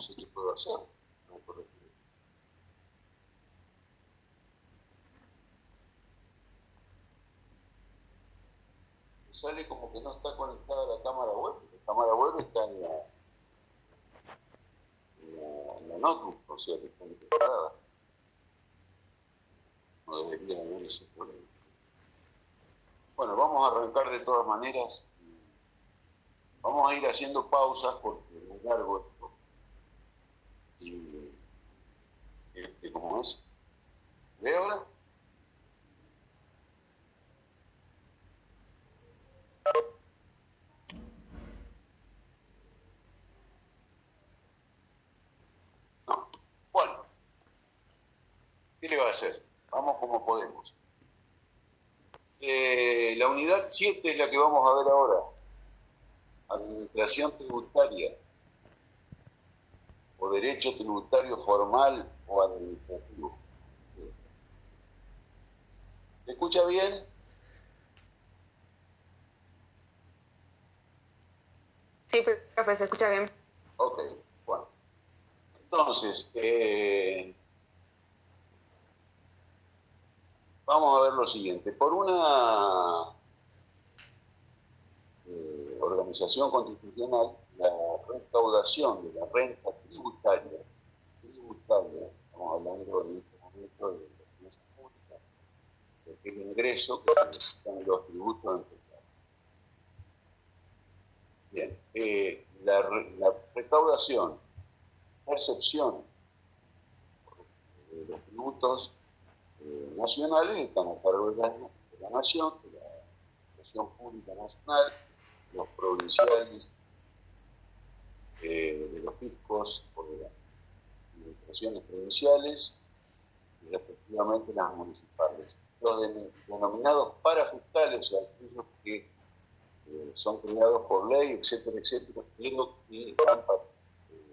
no sé qué puedo hacer. No puedo sale como que no está conectada la cámara web. La cámara web está en la, en la, notebook, o sea que está integrada. No debería haber ese problema. Bueno, vamos a arrancar de todas maneras. Vamos a ir haciendo pausas porque es largo esto. Y, ¿cómo es? ¿Ve ahora? No. Bueno. ¿Qué le va a hacer? Vamos como podemos. Eh, la unidad 7 es la que vamos a ver ahora. Administración tributaria. O derecho tributario formal o administrativo. ¿Se escucha bien? Sí, profe, se escucha bien. Ok, bueno. Entonces, eh, vamos a ver lo siguiente. Por una eh, organización constitucional, la recaudación de la renta tributaria, tributaria, estamos hablando en este momento de la finanzas públicas, de aquel ingreso que necesitan los tributos en total. Bien, eh, la, la recaudación, percepción de los tributos eh, nacionales están a cargo de la, de la nación, de la administración pública nacional, los provinciales, eh, de los fiscos o de las administraciones provinciales y respectivamente las municipales. Los de, denominados parafiscales, o sea, aquellos que eh, son creados por ley, etcétera, etcétera, pero que eh,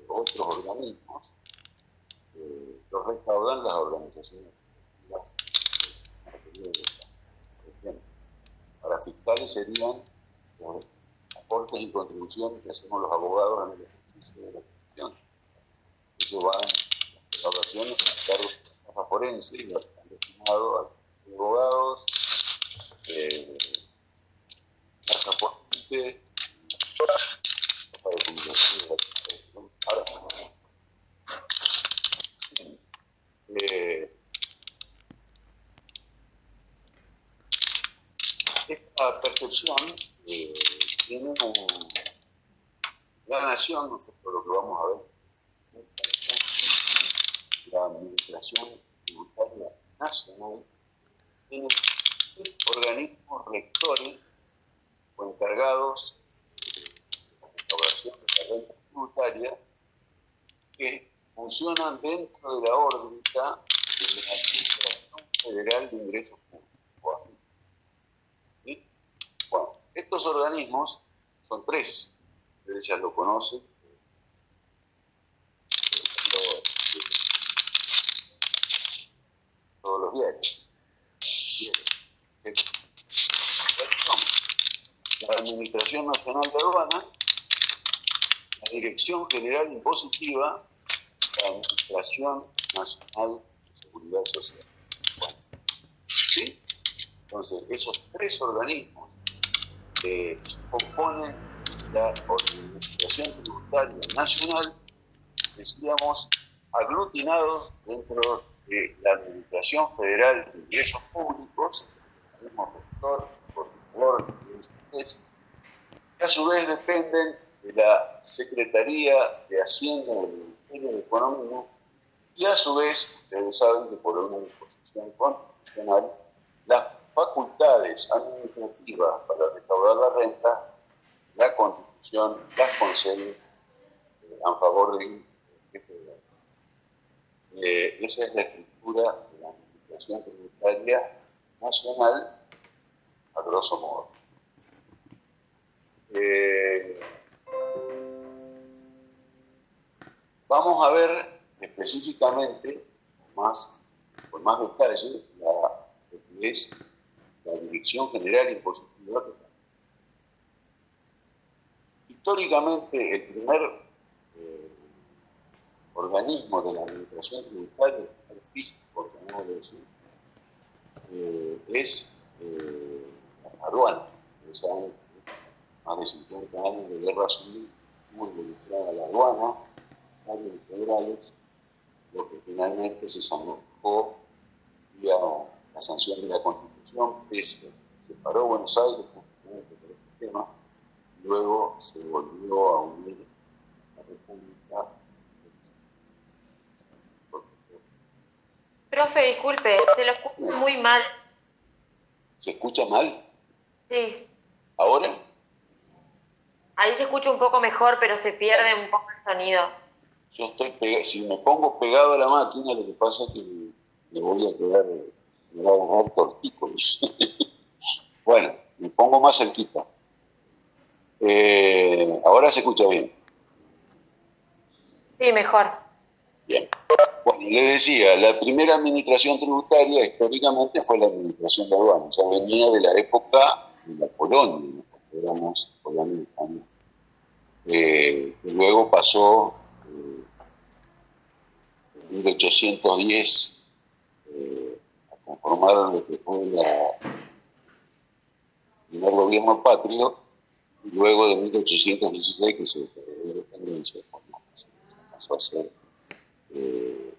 otros organismos, eh, los recaudan las organizaciones las Para fiscales serían los aportes y contribuciones que hacemos los abogados en el ejercicio de la función. Eso va en las evaluaciones a cargo de forense y están destinados a abogados, eh, forense, comunicación, eh, esta percepción eh, tiene un, la nación, no sé por lo que vamos a ver, la administración tributaria nacional tiene organismos rectores o encargados de la restauración de la renta tributaria que funcionan dentro de la órbita de la Administración Federal de Ingresos Públicos. Bueno, estos organismos son tres, ustedes ya lo conocen. Los diarios. La Administración Nacional de Aduana, la Dirección General Impositiva, la Administración Nacional de Seguridad Social. Entonces, esos tres organismos que componen la Administración Tributaria Nacional, decíamos, aglutinados dentro de la Administración Federal de Ingresos Públicos, el mismo sector, por que a su vez dependen de la Secretaría de Hacienda del Ministerio de Economía y a su vez, ustedes saben que por una disposición constitucional, las facultades administrativas para recaudar la renta, la Constitución las concede eh, a favor del jefe de eh, Esa es la estructura de la Administración Tributaria Nacional, a grosso modo. Eh, vamos a ver específicamente, más, con más detalle, la, lo que es la Dirección General Impositiva. Históricamente, el primer organismo de la administración tributaria, el físico, por llamarlo así, eh, es eh, aduana. Más de 50 años de guerra civil muy involucrada la aduana, años federales, lo que finalmente se zanjó vía la sanción de la Constitución, se separó Buenos Aires justamente por este tema, luego se volvió a unir la República. Profe, disculpe, se lo escucha muy mal. ¿Se escucha mal? Sí. ¿Ahora? Ahí se escucha un poco mejor, pero se pierde un poco el sonido. Yo estoy pegado, si me pongo pegado a la máquina, lo que pasa es que me voy a quedar, me voy a tortícolis. bueno, me pongo más cerquita. Eh, ahora se escucha bien. Sí, mejor. Bien. Bueno, le decía, la primera administración tributaria históricamente fue la administración de aduanas, sea, venía de la época de la colonia, éramos colonia España. Eh, luego pasó eh, en 1810 eh, a conformar lo que fue el primer gobierno patrio, y luego de 1816 que se declaró la independencia, pasó a ser eh,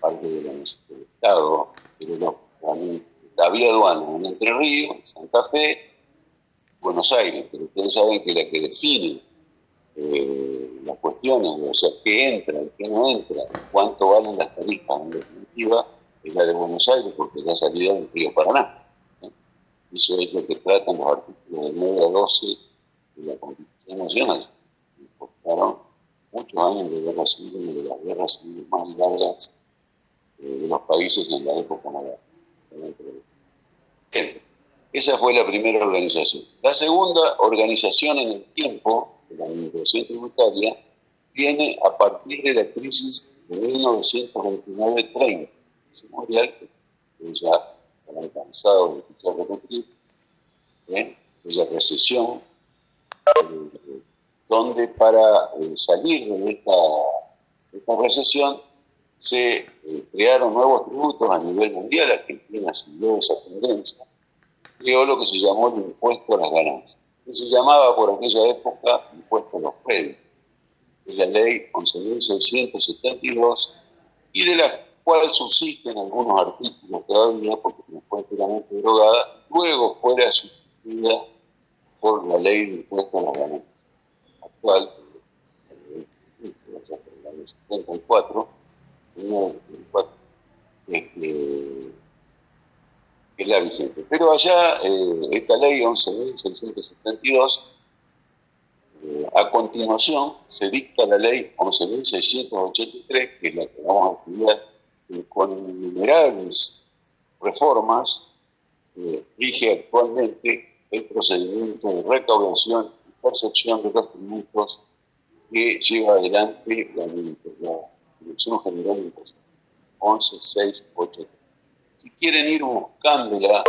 parte del Estado, pero no, había aduana en Entre Ríos, Santa Fe, Buenos Aires, pero ustedes saben que la que define eh, las cuestiones, o sea, qué entra y qué no entra, cuánto valen las tarifas, en definitiva, es la de Buenos Aires, porque es la salida del río Paraná. ¿eh? Eso es lo que tratan los artículos de 9 a 12 de la Constitución Nacional. Costaron muchos años de guerra civil, una de las guerras civiles más largas eh, de los países en la época moderna. Esa fue la primera organización. La segunda organización en el tiempo la administración tributaria viene a partir de la crisis de 1929-30, mundial que ya han cansado de escuchar repetir, ¿eh? aquella recesión, eh, donde para eh, salir de esta, de recesión se eh, crearon nuevos tributos a nivel mundial, Argentina siguió esa tendencia, creó lo que se llamó el impuesto a las ganancias, que se llamaba por aquella época impuesto a los créditos, es la ley 11.672 y de la cual subsisten algunos artículos todavía porque fue enteramente derogada, luego fuera sustituida por la ley de impuesto a las ganancias ley 74, este, es la vigente. Pero allá, eh, esta ley 11.672, eh, a continuación se dicta la ley 11.683, que es la que vamos a estudiar, eh, con innumerables reformas, rige actualmente el procedimiento de recaudación percepción de los tributos que lleva adelante la, Dirección General de Impuestos, 11.683. Si quieren ir buscándola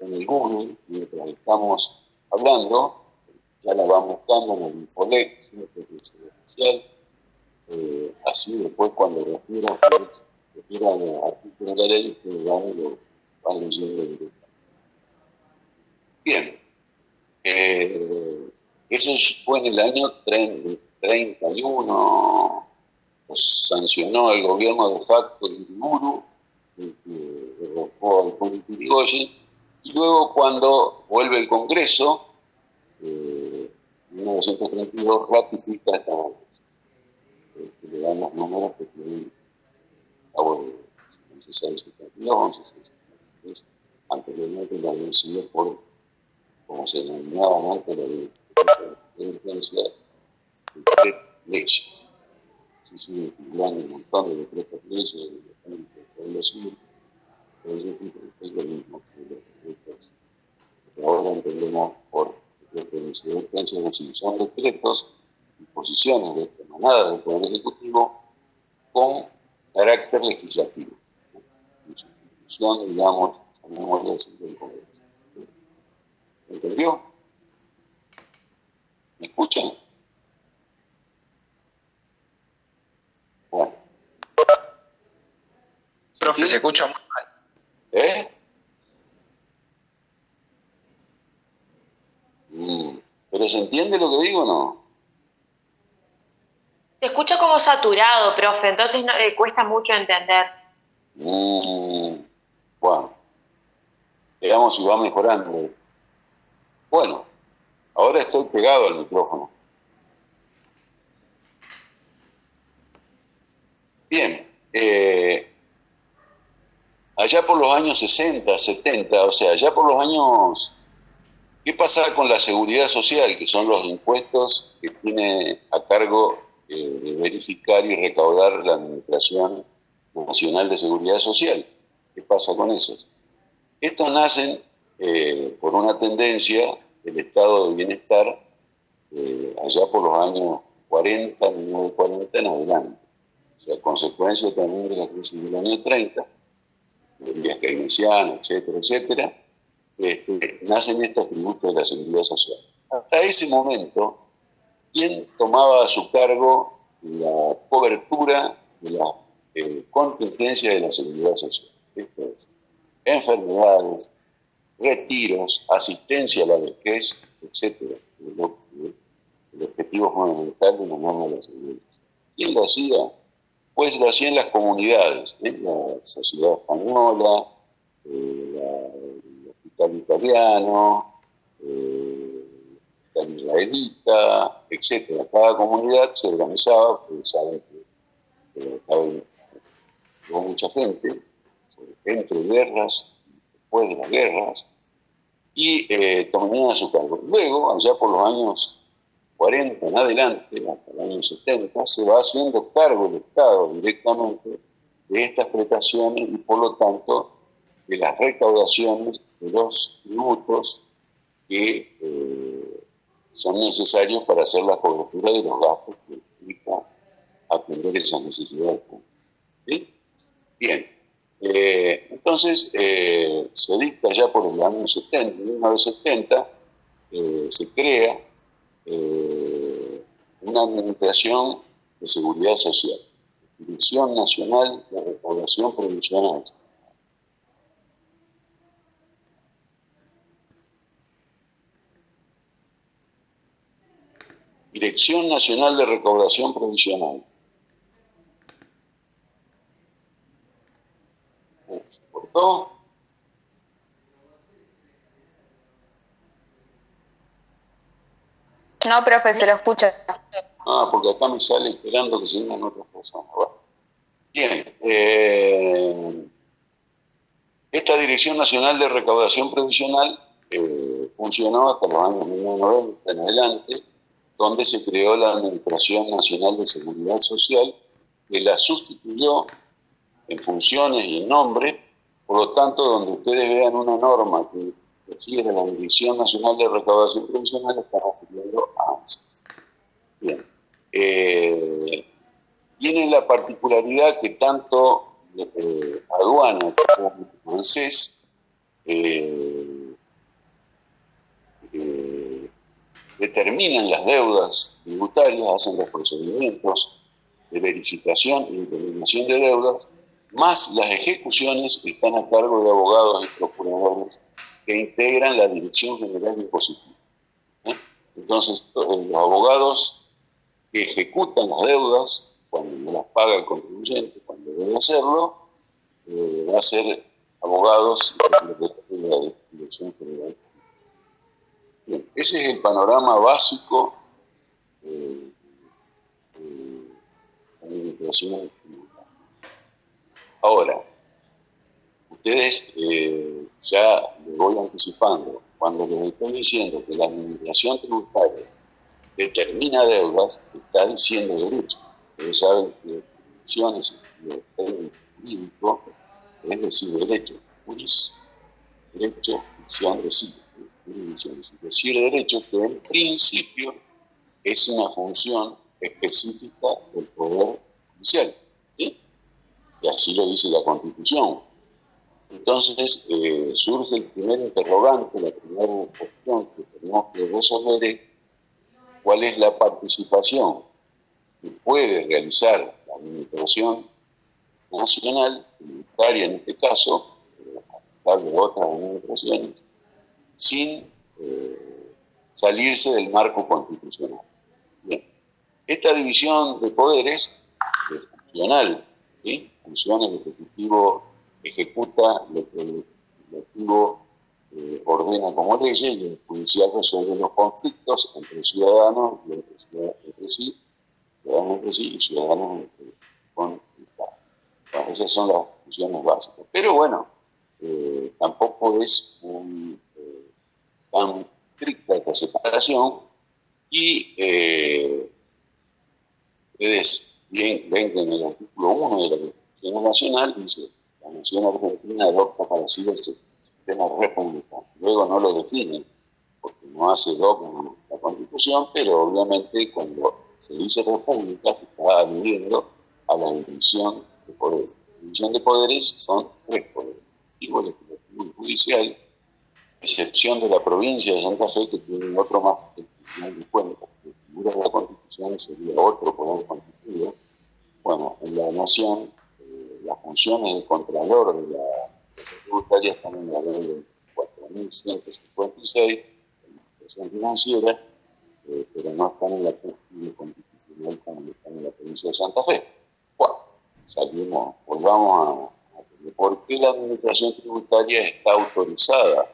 en el Google, mientras estamos hablando, ya la van buscando en el Infolec, siempre que es oficial. Eh, así después cuando refieran al artículo de la ley, ustedes van, lo, van leyendo directamente. Bien. Eh, eso fue en el año 31, pues, sancionó el gobierno de facto de Uriburu, que derrocó al y luego cuando vuelve el Congreso, eh, en 1932 ratifica esta eh, que le dan los números que tienen a 1672, 1673, anteriormente la habían por, como se denominaba antes, la diferencia de tres leyes. Se siguen acumulando un montón de decretos leyes, de pueblo civil, pero es lo mismo que los decretos que ahora entendemos por decretos de incidencia, es decir, son decretos, disposiciones de esta manada del Poder Ejecutivo con carácter legislativo, en sustitución, digamos, llamémosle así, del Congreso. ¿Entendió? ¿Me escuchan? Bueno, Profe, se escucha muy mal. ¿Eh? Mm, ¿Pero se entiende lo que digo o no? Se escucha como saturado, profe, entonces no, le cuesta mucho entender. Mm, bueno, veamos si va mejorando. Bueno, ahora estoy pegado al micrófono. Bien, eh, allá por los años 60, 70, o sea, allá por los años... ¿Qué pasa con la seguridad social, que son los impuestos que tiene a cargo eh, verificar y recaudar la Administración Nacional de Seguridad Social? ¿Qué pasa con esos? Estos nacen eh, por una tendencia del estado de bienestar eh, allá por los años 40, 1940 en adelante. O sea, consecuencia también de la crisis del año 30, del vías keynesiano, etcétera, etcétera, este, nacen estos tributos de la seguridad social. Hasta ese momento, ¿quién tomaba a su cargo la cobertura de la eh, contingencia de la seguridad social? Esto es, enfermedades, retiros, asistencia a la vejez, etc. El, objetivo fundamental de la norma de la seguridad. ¿Quién lo hacía? Pues lo hacían las comunidades, la sociedad española, el hospital italiano, eh, el israelita, etc. Cada comunidad se organizaba, pues saben que eh, mucha gente, entre guerras, después de las guerras, y eh, tomarían a su cargo. Luego, allá por los años 40 en adelante, hasta los años 70, se va haciendo cargo el Estado directamente de estas prestaciones y por lo tanto de las recaudaciones de los tributos que eh, son necesarios para hacer la cobertura de los gastos que implica atender esas necesidades. Bien, eh, entonces, eh, se dicta ya por el año 70, 1970, eh, se crea una administración de seguridad social, Dirección Nacional de Recaudación Provisional. Dirección Nacional de Recaudación Provisional. ¿No? No, profe, se lo escucha. Ah, porque acá me sale esperando que se otras personas. Bien. Eh, esta Dirección Nacional de Recaudación Previsional eh, funcionó hasta los años 1990 en adelante, donde se creó la Administración Nacional de Seguridad Social, que la sustituyó en funciones y en nombre por lo tanto, donde ustedes vean una norma que refiere a la Dirección Nacional de Recaudación Provisional, estamos refiriendo a ANSES. Bien. Eh, tiene la particularidad que tanto eh, aduana como ANSES eh, eh, determinan las deudas tributarias, hacen los procedimientos de verificación y determinación de deudas más las ejecuciones están a cargo de abogados y procuradores que integran la Dirección General Impositiva. ¿eh? Entonces, los abogados que ejecutan las deudas, cuando las paga el contribuyente, cuando debe hacerlo, eh, va a ser abogados de la Dirección General. Bien, ese es el panorama básico eh, de la Ahora, ustedes eh, ya les voy anticipando, cuando les estoy diciendo que la administración tributaria determina deudas, está diciendo derecho. Ustedes saben que funciones jurídico es decir derecho, juris, derecho, función decir, decir derecho que en principio es una función específica del Poder Judicial así lo dice la Constitución. Entonces eh, surge el primer interrogante, la primera cuestión que tenemos que resolver es cuál es la participación que puede realizar la Administración nacional, tributaria en este caso, de otras administraciones, sin eh, salirse del marco constitucional. Esta división de poderes es funcional, ¿sí? El Ejecutivo ejecuta lo que el Ejecutivo eh, ordena como leyes y el Judicial resuelve los conflictos entre ciudadanos y entre, sí, ciudadanos entre sí y ciudadanos entre, con Estado. esas son las funciones básicas. Pero bueno, eh, tampoco es eh, tan estricta esta separación y ustedes ven que en el artículo 1 de la Nacional dice la Nación Argentina adopta para sí el sistema republicano. Luego no lo define porque no hace dogma la Constitución, pero obviamente cuando se dice república se está aludiendo a la división de poderes. La división de poderes son tres poderes igual Legislativo Judicial, excepción de la provincia de Santa Fe, que tiene otro más que el Tribunal de Cuentas, que figura de la Constitución sería otro poder constituido. Bueno, en la Nación, las funciones de Contralor de la tributaria están en la ley 4.156, en la expresión financiera, eh, pero no están en la cúspide constitucional como están en la provincia de Santa Fe. Bueno, salimos, volvamos a por qué la administración tributaria está autorizada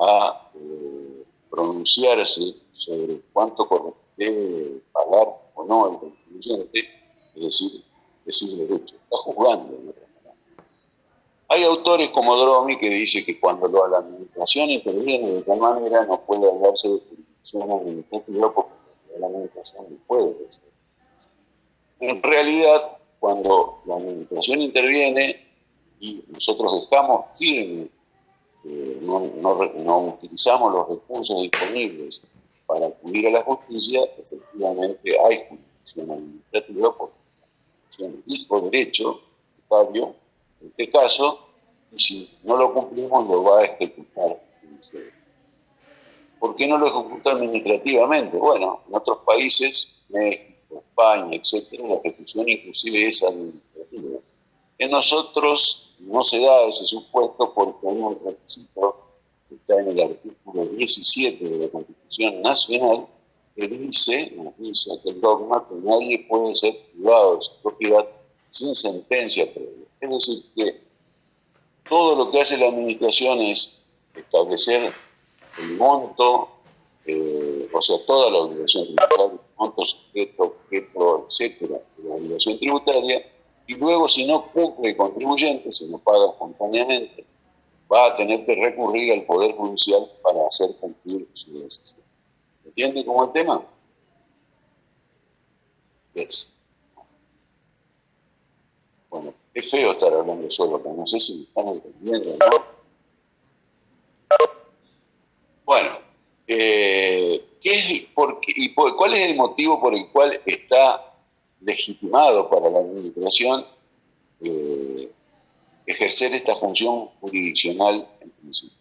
a eh, pronunciarse sobre cuánto debe pagar o no el contribuyente, es decir, decir derecho. Está juzgando, Hay autores como Dromi que dice que cuando la administración interviene de tal manera no puede hablarse de jurisdicción administrativa porque la administración no puede decir. En realidad, cuando la administración interviene, y nosotros dejamos firme, eh, no, utilizamos los recursos disponibles para acudir a la justicia, efectivamente hay jurisdicción administrativa porque dijo derecho, Fabio, en este caso, y si no lo cumplimos lo va a ejecutar. ¿Por qué no lo ejecuta administrativamente? Bueno, en otros países, México, España, etcétera, la ejecución inclusive es administrativa. En nosotros no se da ese supuesto porque hay un requisito que está en el artículo 17 de la Constitución Nacional que dice, dice el dogma que nadie puede ser privado de su propiedad sin sentencia previa. Es decir, que todo lo que hace la administración es establecer el monto, eh, o sea, toda la obligación tributaria, monto, sujeto, objeto, etcétera, de la obligación tributaria, y luego si no cumple el contribuyente, si no paga espontáneamente, va a tener que recurrir al Poder Judicial para hacer cumplir su decisión. ¿Entiende cómo el tema? Es. Bueno, es feo estar hablando solo, pero no sé si me están entendiendo no. Bueno, eh, ¿qué es, por y ¿cuál es el motivo por el cual está legitimado para la administración eh, ejercer esta función jurisdiccional en principio.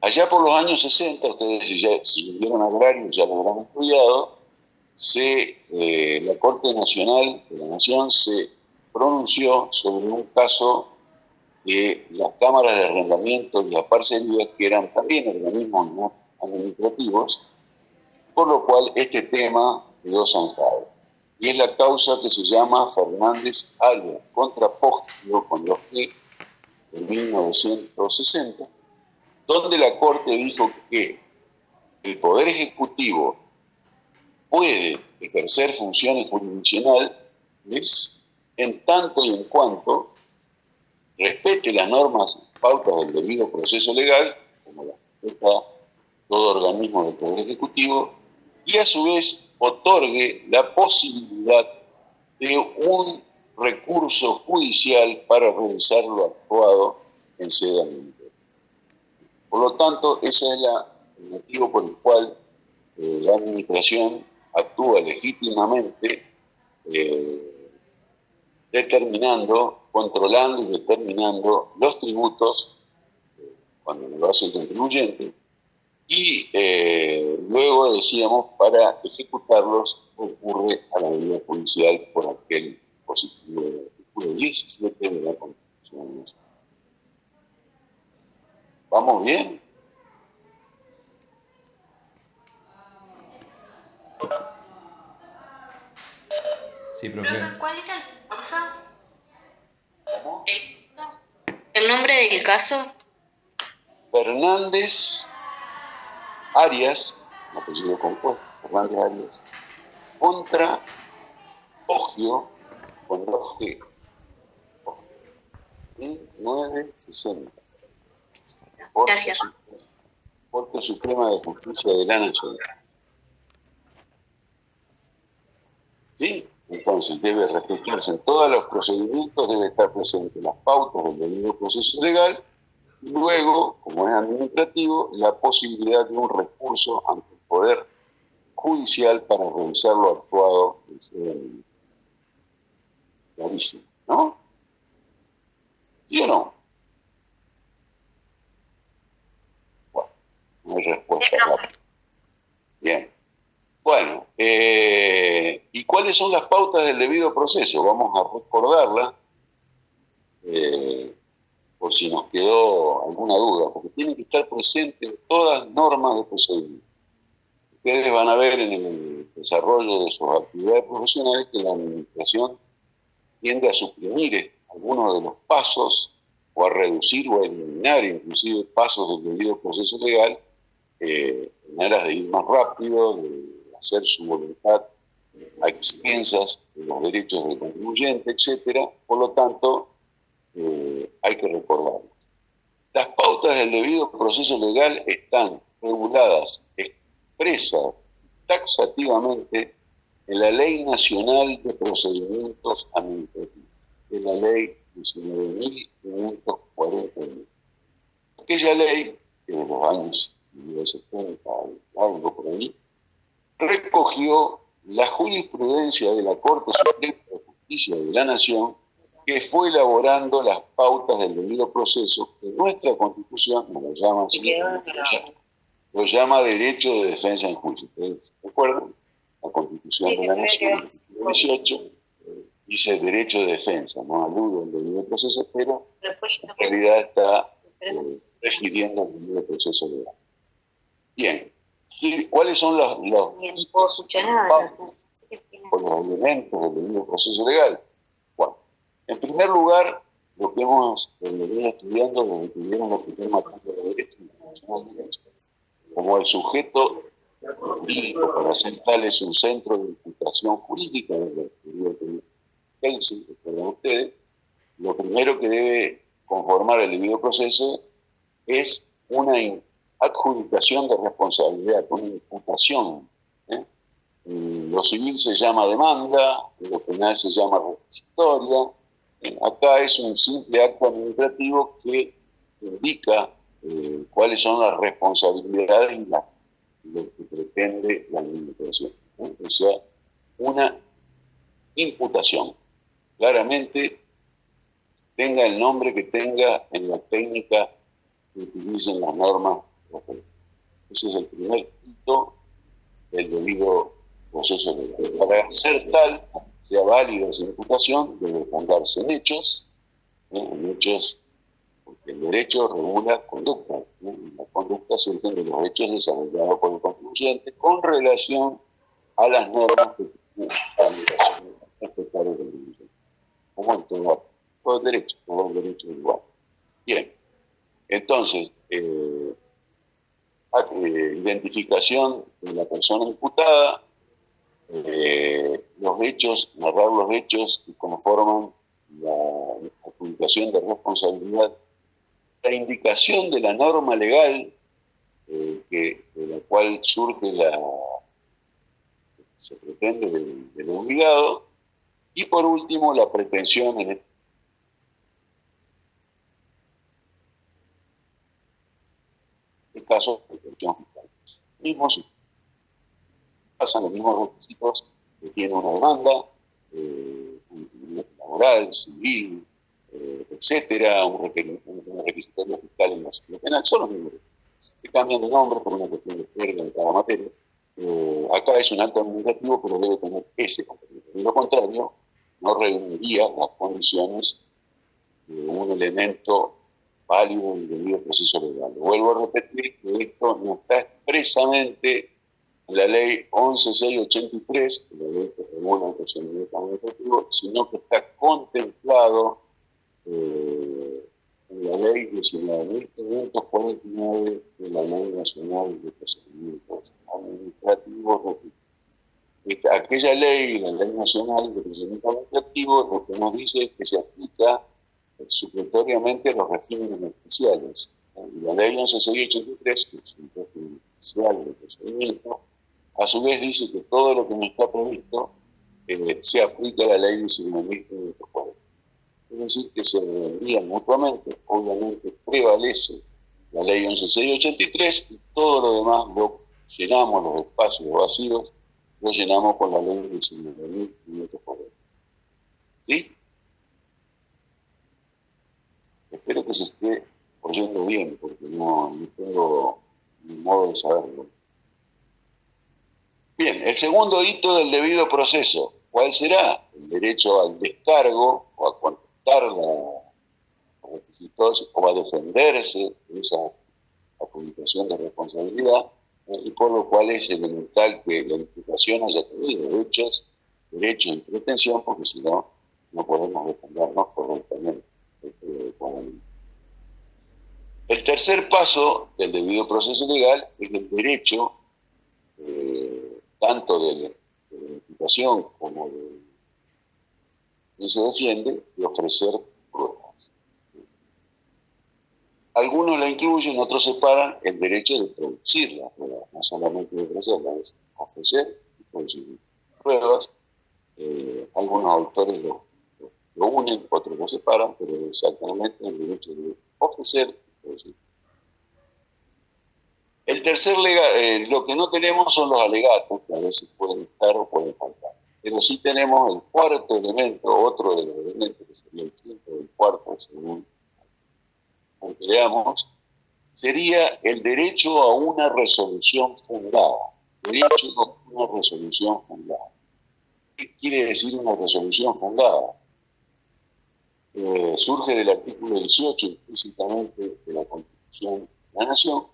Allá por los años 60, ustedes si, ya, si vivieron agrario ya lo habrán estudiado, se, eh, la Corte Nacional de la Nación se pronunció sobre un caso de las cámaras de arrendamiento y las parcerías, que eran también organismos administrativos, por lo cual este tema quedó zancado. Y es la causa que se llama Fernández Alba contra Poggio con los que en 1960, donde la Corte dijo que el Poder Ejecutivo puede ejercer funciones jurisdiccionales en tanto y en cuanto respete las normas pautas del debido proceso legal, como la respeta todo organismo del Poder Ejecutivo, y a su vez otorgue la posibilidad de un recurso judicial para realizar lo actuado en sede administrativa. Por lo tanto, ese es el motivo por el cual eh, la administración actúa legítimamente eh, determinando, controlando y determinando los tributos eh, cuando lo hace el contribuyente y luego decíamos para ejecutarlos ocurre a la medida policial por aquel del artículo 17 de la Constitución. ¿Vamos bien? Sí, profe. ¿Cuál era el caso? ¿Cómo? ¿El nombre del caso? Fernández Arias, un apellido compuesto, Fernández Arias, contra Ogio con dos G. 1960. Corte Gracias. Suprema- Corte Suprema de Justicia de la Nación. ¿Sí? Entonces debe respetarse en todos los procedimientos, debe estar presente las pautas del debido proceso legal y luego, como es administrativo, la posibilidad de un recurso ante el Poder Judicial para revisar lo actuado. sede administrativa. Clarísimo, ¿no? ¿Sí o no? No hay respuesta rápida. Bien. Bueno, eh, ¿y cuáles son las pautas del debido proceso? Vamos a recordarla eh, por si nos quedó alguna duda, porque tienen que estar presentes todas normas de procedimiento. Ustedes van a ver en el desarrollo de sus actividades profesionales que la administración tiende a suprimir algunos de los pasos o a reducir o a eliminar inclusive pasos del debido proceso legal eh, en aras de ir más rápido, de hacer su voluntad a expensas de los derechos del contribuyente, etcétera. Por lo tanto, eh, hay que recordarlo. Las pautas del debido proceso legal están reguladas expresas taxativamente en la Ley Nacional de Procedimientos Administrativos, en la Ley 19.541. Aquella ley, que de los años 1970, algo por ahí, recogió la jurisprudencia de la Corte Suprema de Justicia de la Nación que fue elaborando las pautas del debido proceso que nuestra Constitución, no lo llama así, lo llama derecho de defensa en juicio. ¿Ustedes recuerdan? La Constitución Sí, de la Nación, artículo 18, eh, dice derecho de defensa, no alude al debido proceso, pero en realidad está eh, refiriendo al debido proceso legal. Bien, ¿Y ¿cuáles son los, los escuchar nada. elementos del debido proceso legal? Bueno, en primer lugar, lo que hemos venido estudiando desde que vieron la primera materia de derecho de como el sujeto jurídico para ser tal es un centro de imputación jurídica que Helsinki, recuerdan ustedes, lo primero que debe conformar el debido proceso es una adjudicación de responsabilidad, una imputación. ¿eh? Lo civil se llama demanda, lo penal se llama requisitoria. Eh, Acá es un simple acto administrativo que indica eh, cuáles son las responsabilidades y lo que pretende la administración. O sea, una imputación. Claramente, tenga el nombre que tenga en la técnica que utilicen las normas. Ese es el primer hito del debido proceso legal. Para ser tal, sea válida esa imputación, debe fundarse en hechos, ¿eh? en hechos, porque el derecho regula conductas, ¿no? y las conductas surgen de los hechos desarrollados por el contribuyente con relación a las normas que la respetar el contribuyente. Como en todo, todo derecho, todo derecho igual. Bien, entonces, eh, eh, identificación de la persona imputada, eh, los hechos, narrar los hechos que conforman la adjudicación de responsabilidad, la indicación de la norma legal eh, de la cual surge la se pretende del, del obligado, y por último la pretensión en este caso pretensión fiscal. Mismos pasan los mismos requisitos que tiene una demanda, eh, laboral, civil, eh, etcétera, un, requer- un, fiscal en lo penal, son los mismos requisitos. Se cambian de nombre por una cuestión de jerga en cada materia. Eh, acá es un acto administrativo, pero debe tener ese contenido. De lo contrario, no reuniría las condiciones de un elemento válido el debido proceso legal. Vuelvo a repetir que esto no está expresamente en la ley 11683, la ley que regula el procedimiento administrativo, sino que está contemplado eh, en la ley 19.549 de la Ley Nacional de Procedimientos Administrativos. aquella ley, la Ley Nacional de Procedimientos Administrativos, lo que nos dice es que se aplica supletoriamente los regímenes especiales. La Ley 11683, que es un régimen especial de procedimiento, a su vez dice que todo lo que no está previsto eh, se aplica a la Ley 19.540 es decir, que se envían mutuamente, obviamente prevalece la ley 11683 y todo lo demás lo llenamos, los espacios vacíos, lo llenamos con la ley 19.540. ¿Sí? Espero que se esté oyendo bien, porque no, tengo modo de saberlo. Bien, el segundo hito del debido proceso, ¿cuál será? El derecho al descargo o a los requisitos o a defenderse de esa adjudicación de responsabilidad eh, y por lo cual es elemental que la imputación haya tenido derechos, derechos y pretensión porque si no, no podemos defendernos correctamente. Este, el tercer paso del debido proceso legal es el derecho eh, tanto de, la imputación como de y se defiende de ofrecer pruebas. Algunos la incluyen, otros separan el derecho de producir las pruebas, no solamente de ofrecerlas, ofrecer y producir pruebas. Eh, algunos autores lo, unen, otros lo separan, pero exactamente el derecho de ofrecer y. El tercer legal, eh, lo que no tenemos son los alegatos, que a veces pueden estar o pueden faltar. Pero sí tenemos el cuarto elemento, otro de los elementos, que sería el quinto del cuarto, según aunque veamos, sería el derecho a una resolución fundada. Derecho a una resolución fundada. ¿Qué quiere decir una resolución fundada? Eh, surge del artículo 18 implícitamente de la Constitución de la Nación,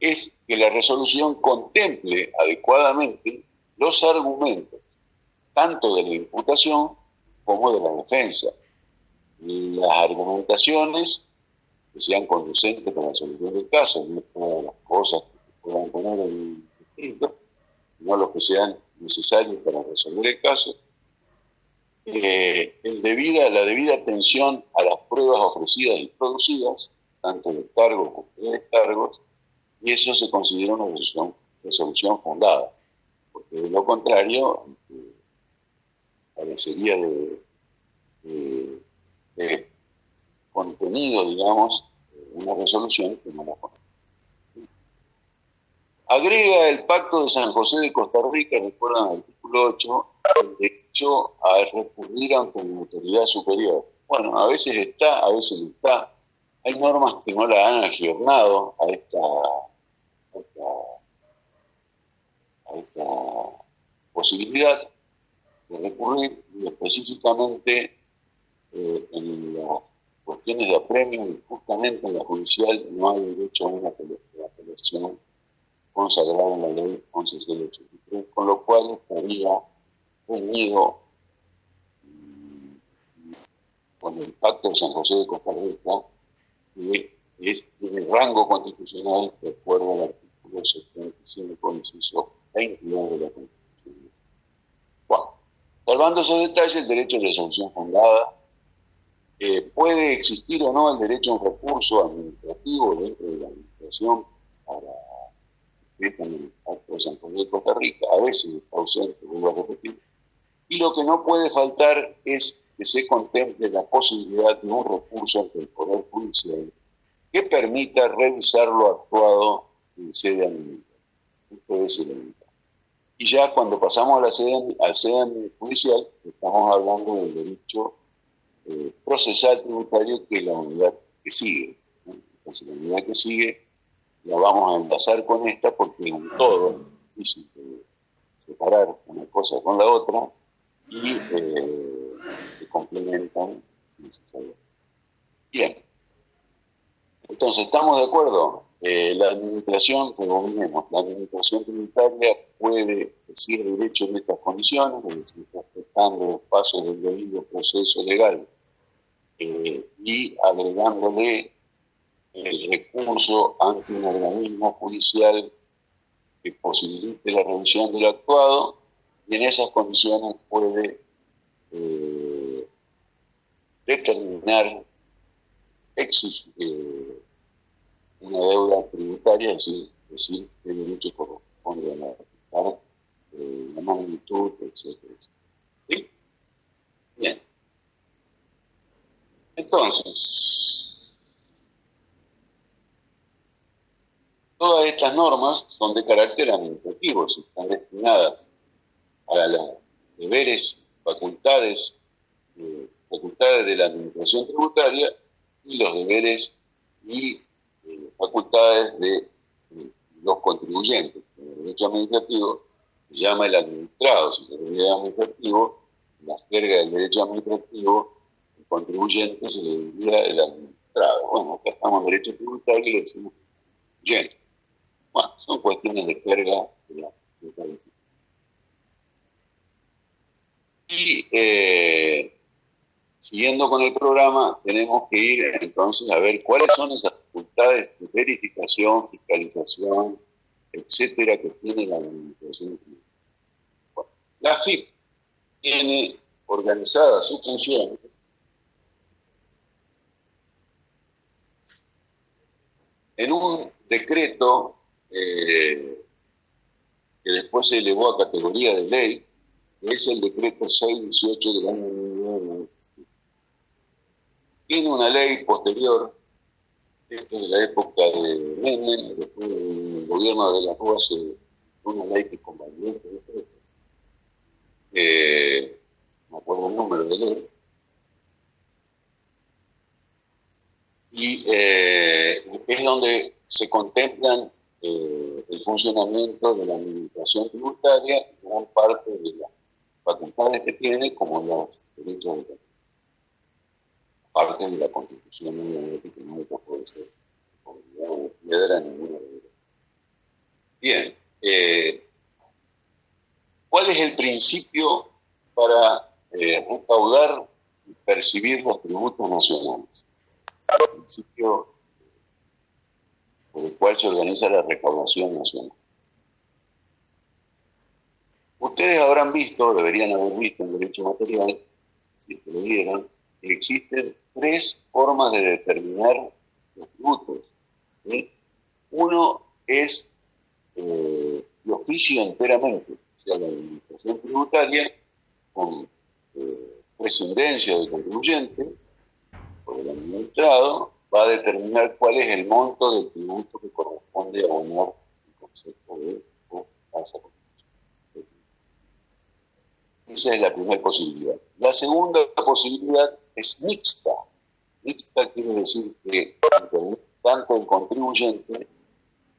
es que la resolución contemple adecuadamente los argumentos, tanto de la imputación como de la defensa. Las argumentaciones que sean conducentes para la solución del caso, no todas las cosas que puedan poner en escrito, no los que sean necesarios para resolver el caso. Eh, la debida atención a las pruebas ofrecidas y producidas, tanto de cargos como de descargos, y eso se considera una resolución, fundada porque de lo contrario parecería de, contenido, digamos, una resolución que no la. Agrega el Pacto de San José de Costa Rica, recuerdan el artículo 8, el derecho a recurrir ante una autoridad superior. Bueno, a veces está, a veces no está. Hay normas que no la han aggiornado a esta a esta posibilidad de recurrir y específicamente eh, en las cuestiones de apremio justamente en la judicial no hay derecho a una apelación consagrada en la ley 1183, con lo cual estaría unido mm, con el pacto de San José de Costa Rica, que es, tiene rango constitucional de acuerdo al artículo 75, inciso de la Constitución. Bueno, salvando esos detalles, el derecho de resolución fundada, eh, puede existir o no el derecho a un recurso administrativo dentro de la administración para el acto de San José de Costa Rica, a veces ausente, vuelvo a repetir, y lo que no puede faltar es que se contemple la posibilidad de un recurso ante el Poder Judicial que permita revisar lo actuado en sede administrativa. Esto es el y ya cuando pasamos a la sede, al sede judicial, estamos hablando del derecho eh, procesal tributario que es la unidad que sigue. Entonces la unidad que sigue la vamos a enlazar con esta porque es un todo, difícil separar una cosa con la otra, y eh, se complementan. Bien. Entonces, ¿estamos de acuerdo? Eh, la administración, como vemos, la administración tributaria puede decir derecho en estas condiciones, es decir, respetando los pasos del debido proceso legal eh, y agregándole el recurso ante un organismo judicial que posibilite la revisión del actuado y en esas condiciones puede eh, determinar, exigir eh, una deuda tributaria, es decir, decir qué derecho corresponde a la, eh, la magnitud, etc. ¿Sí? Bien. Entonces, todas estas normas son de carácter administrativo, están destinadas a los deberes, facultades, eh, facultades de la administración tributaria y los deberes y eh, facultades de eh, los contribuyentes. En el derecho administrativo se llama el administrado, si el derecho administrativo, la jerga del derecho administrativo, el contribuyente se le diría el administrado. Bueno, acá estamos en derecho tributario y le decimos contribuyente. Bueno, son cuestiones de jerga de la, de y eh, siguiendo con el programa, tenemos que ir entonces a ver cuáles son esas facultades de verificación, fiscalización, etcétera, que tiene la administración bueno, la FIP tiene organizadas sus funciones en un decreto eh, que después se elevó a categoría de ley, es el decreto 618 del año 1997. Tiene una ley posterior, esto de la época de Menem, después del gobierno de la Rúa se una ley que convalidó este decreto. Eh, no acuerdo el número de ley. Y eh, es donde se contemplan eh, el funcionamiento de la administración tributaria y gran parte de la facultades que tiene como los derechos de parte de la constitución que nunca puede ser piedra ninguna de Bien, eh, ¿cuál es el principio para eh, recaudar y percibir los tributos nacionales? El principio por el cual se organiza la recaudación nacional. Ustedes habrán visto, deberían haber visto en derecho material, si es que lo vieran, que existen tres formas de determinar los tributos. Uno es eh, de oficio enteramente, o sea, la administración tributaria con eh, presidencia del contribuyente, por el administrado, va a determinar cuál es el monto del tributo que corresponde a abonar el concepto de tasa esa es la primera posibilidad. La segunda posibilidad es mixta. Mixta quiere decir que tanto el contribuyente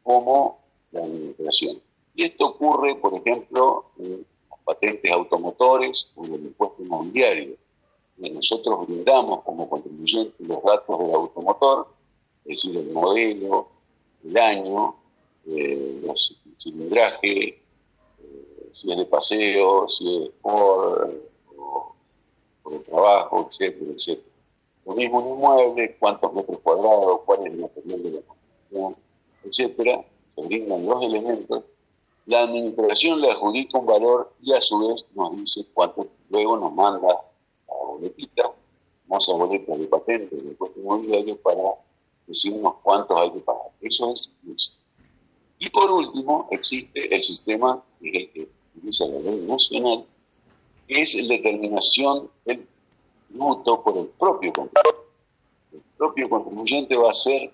como la administración. Y esto ocurre, por ejemplo, en las patentes automotores o en el impuesto inmobiliario. Nosotros brindamos como contribuyente los datos del automotor, es decir, el modelo, el año, eh, el cilindraje, si es de paseo, si es por, por el trabajo, etcétera, etcétera. Lo mismo un inmueble, cuántos metros cuadrados, cuál es el material de la construcción, etcétera, se brindan los elementos. La administración le adjudica un valor y a su vez nos dice cuánto luego nos manda la boletita, famosa boleta de patente del impuesto inmobiliario para decirnos cuántos hay que pagar. Eso es listo. Y por último, existe el sistema que utiliza la ley nacional, es la determinación del tributo por el propio contribuyente. El propio contribuyente va a ser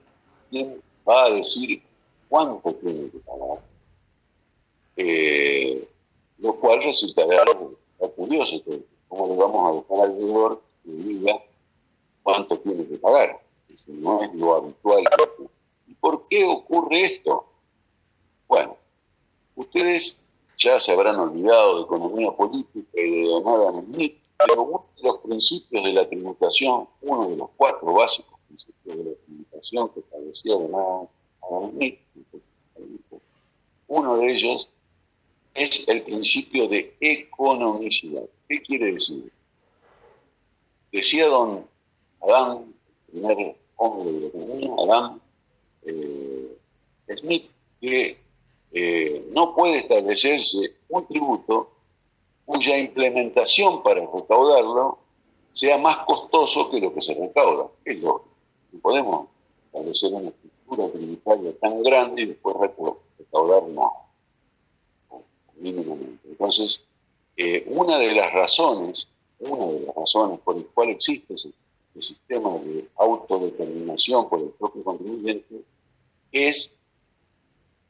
quien va a decir cuánto tiene que pagar, eh, lo cual resultará, curioso, cómo le vamos a dejar al deudor que diga cuánto tiene que pagar, si no es lo habitual. ¿Y por qué ocurre esto? Bueno, ustedes ya se habrán olvidado de economía política y de Adam Smith, pero uno de los principios de la tributación, uno de los cuatro básicos principios de la tributación que establecía Adam Smith, uno de ellos es el principio de economicidad. ¿Qué quiere decir? Decía don Adam, el primer hombre de la economía, Adam eh, Smith, que eh, no puede establecerse un tributo cuya implementación para recaudarlo sea más costoso que lo que se recauda. Es no podemos establecer una estructura tributaria tan grande y después recaudar nada, mínimamente. Entonces, eh, una de las razones, una de las razones por las cuales existe ese, sistema de autodeterminación por el propio contribuyente es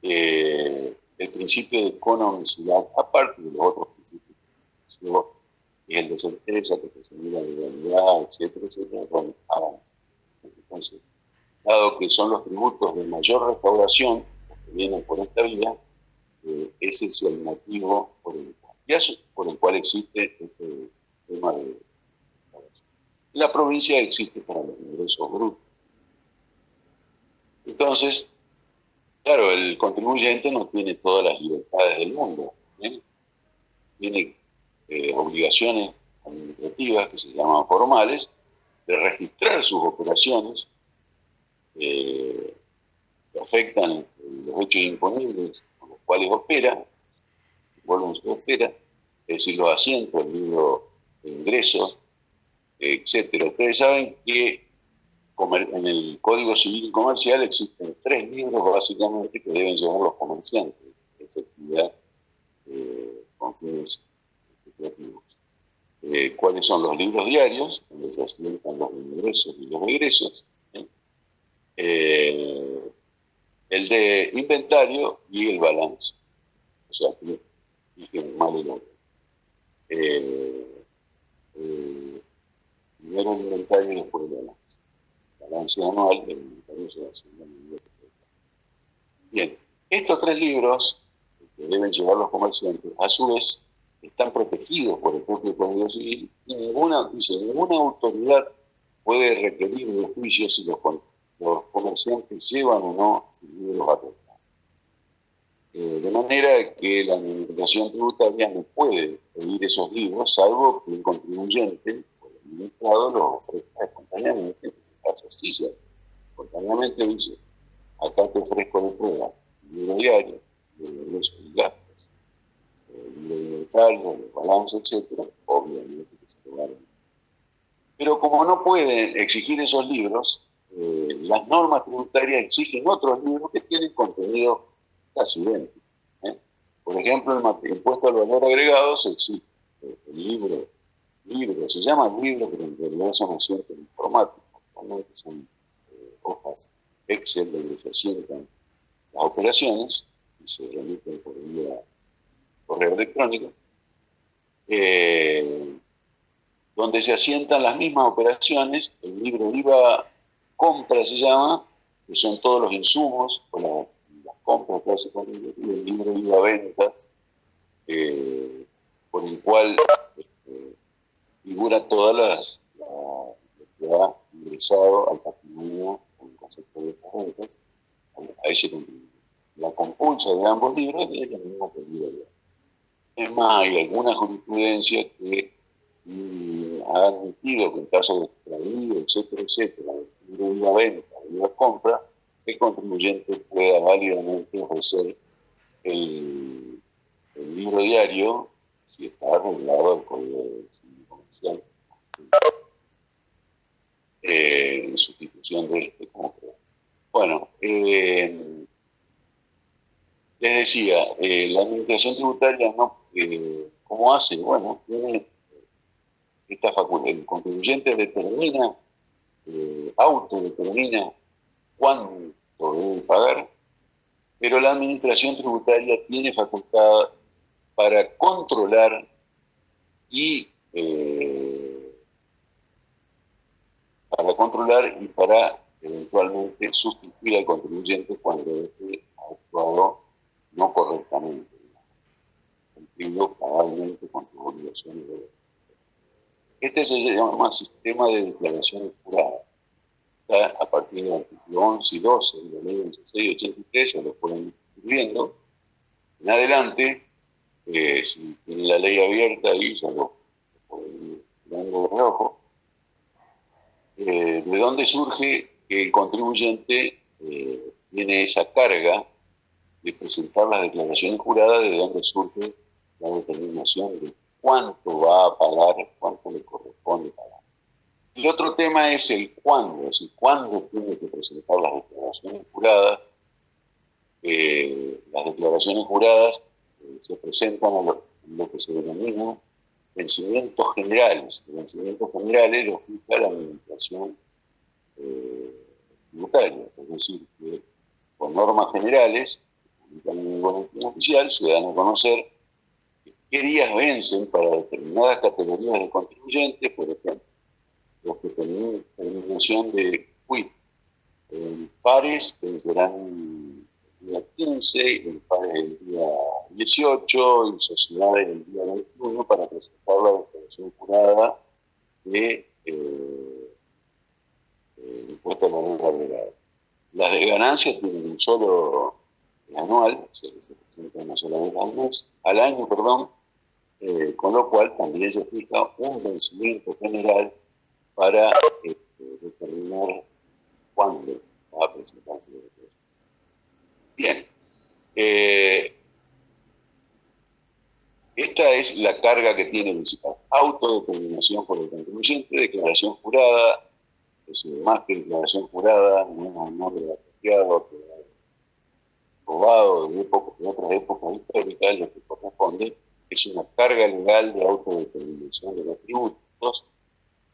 eh, el principio de economicidad, aparte de los otros principios, es el de certeza, que se asegura de legalidad, etcétera, etcétera. entonces, dado que son los tributos de mayor recaudación que vienen por esta vía, eh, ese es el motivo por el, por el cual existe este sistema de La provincia existe para los ingresos brutos. Entonces, Claro, el contribuyente no tiene todas las libertades del mundo. Tiene eh, obligaciones administrativas que se llaman formales de registrar sus operaciones eh, que afectan los hechos imponibles con los cuales opera, vuelven su esfera, es decir, los asientos, el libro de ingresos, etcétera. Ustedes saben que en el Código Civil Comercial existen tres libros básicamente que deben llevar los comerciantes de esta eh, con fines especulativos. Eh, ¿Cuáles son los libros diarios? Donde se asientan los ingresos y los egresos. Eh, el de inventario y el balance. O sea, que dije mal el orden. primero el inventario y después el balance balance anual del Ministerio de Bien, estos tres libros que deben llevar los comerciantes, a su vez, están protegidos por el propio Código Civil y ninguna, dice, ninguna autoridad puede requerir de juicio si los, comerciantes llevan o no sus libros a eh, de manera que la administración tributaria no puede pedir esos libros, salvo que el contribuyente o el administrado los ofrezca espontáneamente se espontáneamente dice, acá te ofrezco de prueba libro diario, de ingresos y gastos, libro inventario, balance, etcétera, obviamente que se lo Pero como no pueden exigir esos libros, eh, las normas tributarias exigen otros libros que tienen contenido casi idéntico. ¿eh? Por ejemplo, el impuesto al valor agregado se exige. El libro, libro, se llama libro, pero en realidad son asientos informáticos que son eh, hojas Excel donde se asientan las operaciones y se remiten por vía correo electrónico, eh, donde se asientan las mismas operaciones, el libro IVA compra se llama, que son todos los insumos o las compras que hace el, el libro IVA ventas, eh, por el cual figura todas las, ha ingresado al patrimonio con el concepto de rentas a ese contribuyente. La compulsa de ambos libros es la misma el Es más, hay alguna jurisprudencia que mm, ha admitido que en caso de extravío, etcétera, etcétera, de la venta y la compra, el contribuyente pueda válidamente ofrecer el, libro diario si está arreglado el comercial eh, en sustitución de este como Bueno, eh, les decía, eh, la administración tributaria no, ¿cómo hace? Bueno, tiene esta facultad, el contribuyente determina, autodetermina cuánto debe pagar, pero la administración tributaria tiene facultad para controlar y para controlar y para eventualmente sustituir al contribuyente cuando este ha actuado no correctamente, cumpliendo cabalmente con sus obligaciones de Este se llama sistema de declaraciones juradas. Está a partir del artículo 11 y 12 de la ley 8683, ya lo pueden ir viendo. En adelante, eh, si tienen la ley abierta ahí, ya lo, pueden ir mirando de reojo eh, ¿De dónde surge que el contribuyente eh, tiene esa carga de presentar las declaraciones juradas? ¿De dónde surge la determinación de cuánto va a pagar, cuánto le corresponde pagar? El otro tema es el cuándo, es decir, cuándo tiene que presentar las declaraciones juradas. Eh, las declaraciones juradas se presentan a lo, lo que se denomina vencimientos generales. Los vencimientos generales los fija la administración eh, tributaria, es decir, que con normas generales, en el oficial, se dan a conocer qué días vencen para determinadas categorías de contribuyentes, por ejemplo, los que tienen terminación de quit. En pares vencerán día 15, el padre el día 18 y sociedades el día 21 para presentar la declaración jurada de eh, eh, impuesto a la renta agregada. Las de ganancias tienen un solo anual, se, se presenta una sola vez al año, perdón, eh, con lo cual también se fija un vencimiento general para este, determinar cuándo va a presentarse la declaración. Bien. Eh, esta es la carga que tiene el municipal. Autodeterminación por el contribuyente, declaración jurada, es decir, más que declaración jurada, no es un nombre apropiado, probado de, de otras épocas históricas, lo que corresponde es una carga legal de autodeterminación de los tributos,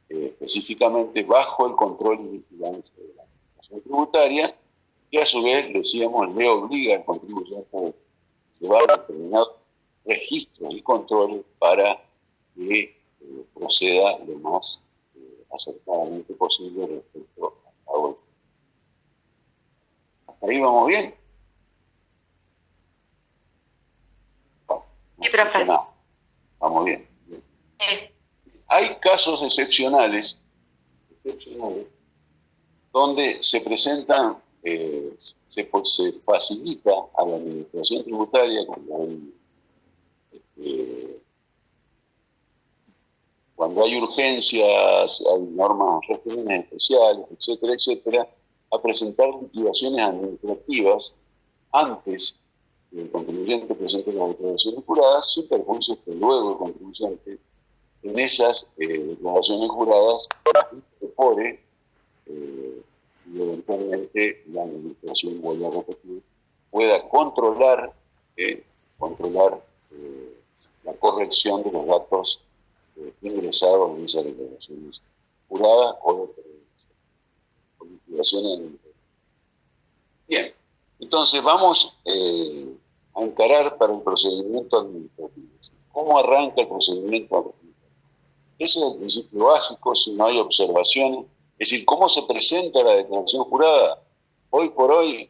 eh, específicamente bajo el control y vigilancia de la administración tributaria, y a su vez, decíamos, le obliga al contribuyente a llevar determinados registros y controles para que eh, proceda lo más eh, acertadamente posible respecto al pago ¿Hasta ahí vamos bien? Sí, profe. Vamos bien. bien. Sí. Hay casos excepcionales, excepcionales donde se presentan eh, se, facilita a la administración tributaria cuando hay, este, cuando hay urgencias, hay normas, regímenes especiales, etcétera, etcétera, a presentar liquidaciones administrativas antes que el contribuyente presente las declaraciones juradas, sin perjuicio que luego el contribuyente en esas eh, declaraciones juradas incorpore eh, eventualmente la administración, vuelvo a repetir, pueda controlar, eh, controlar eh, la corrección de los datos eh, ingresados en esas declaraciones juradas o de liquidaciones. Bien, entonces vamos a encarar para el procedimiento administrativo. ¿Cómo arranca el procedimiento administrativo? Ese es el principio básico, si no hay observaciones, es decir, ¿cómo se presenta la declaración jurada? Hoy por hoy,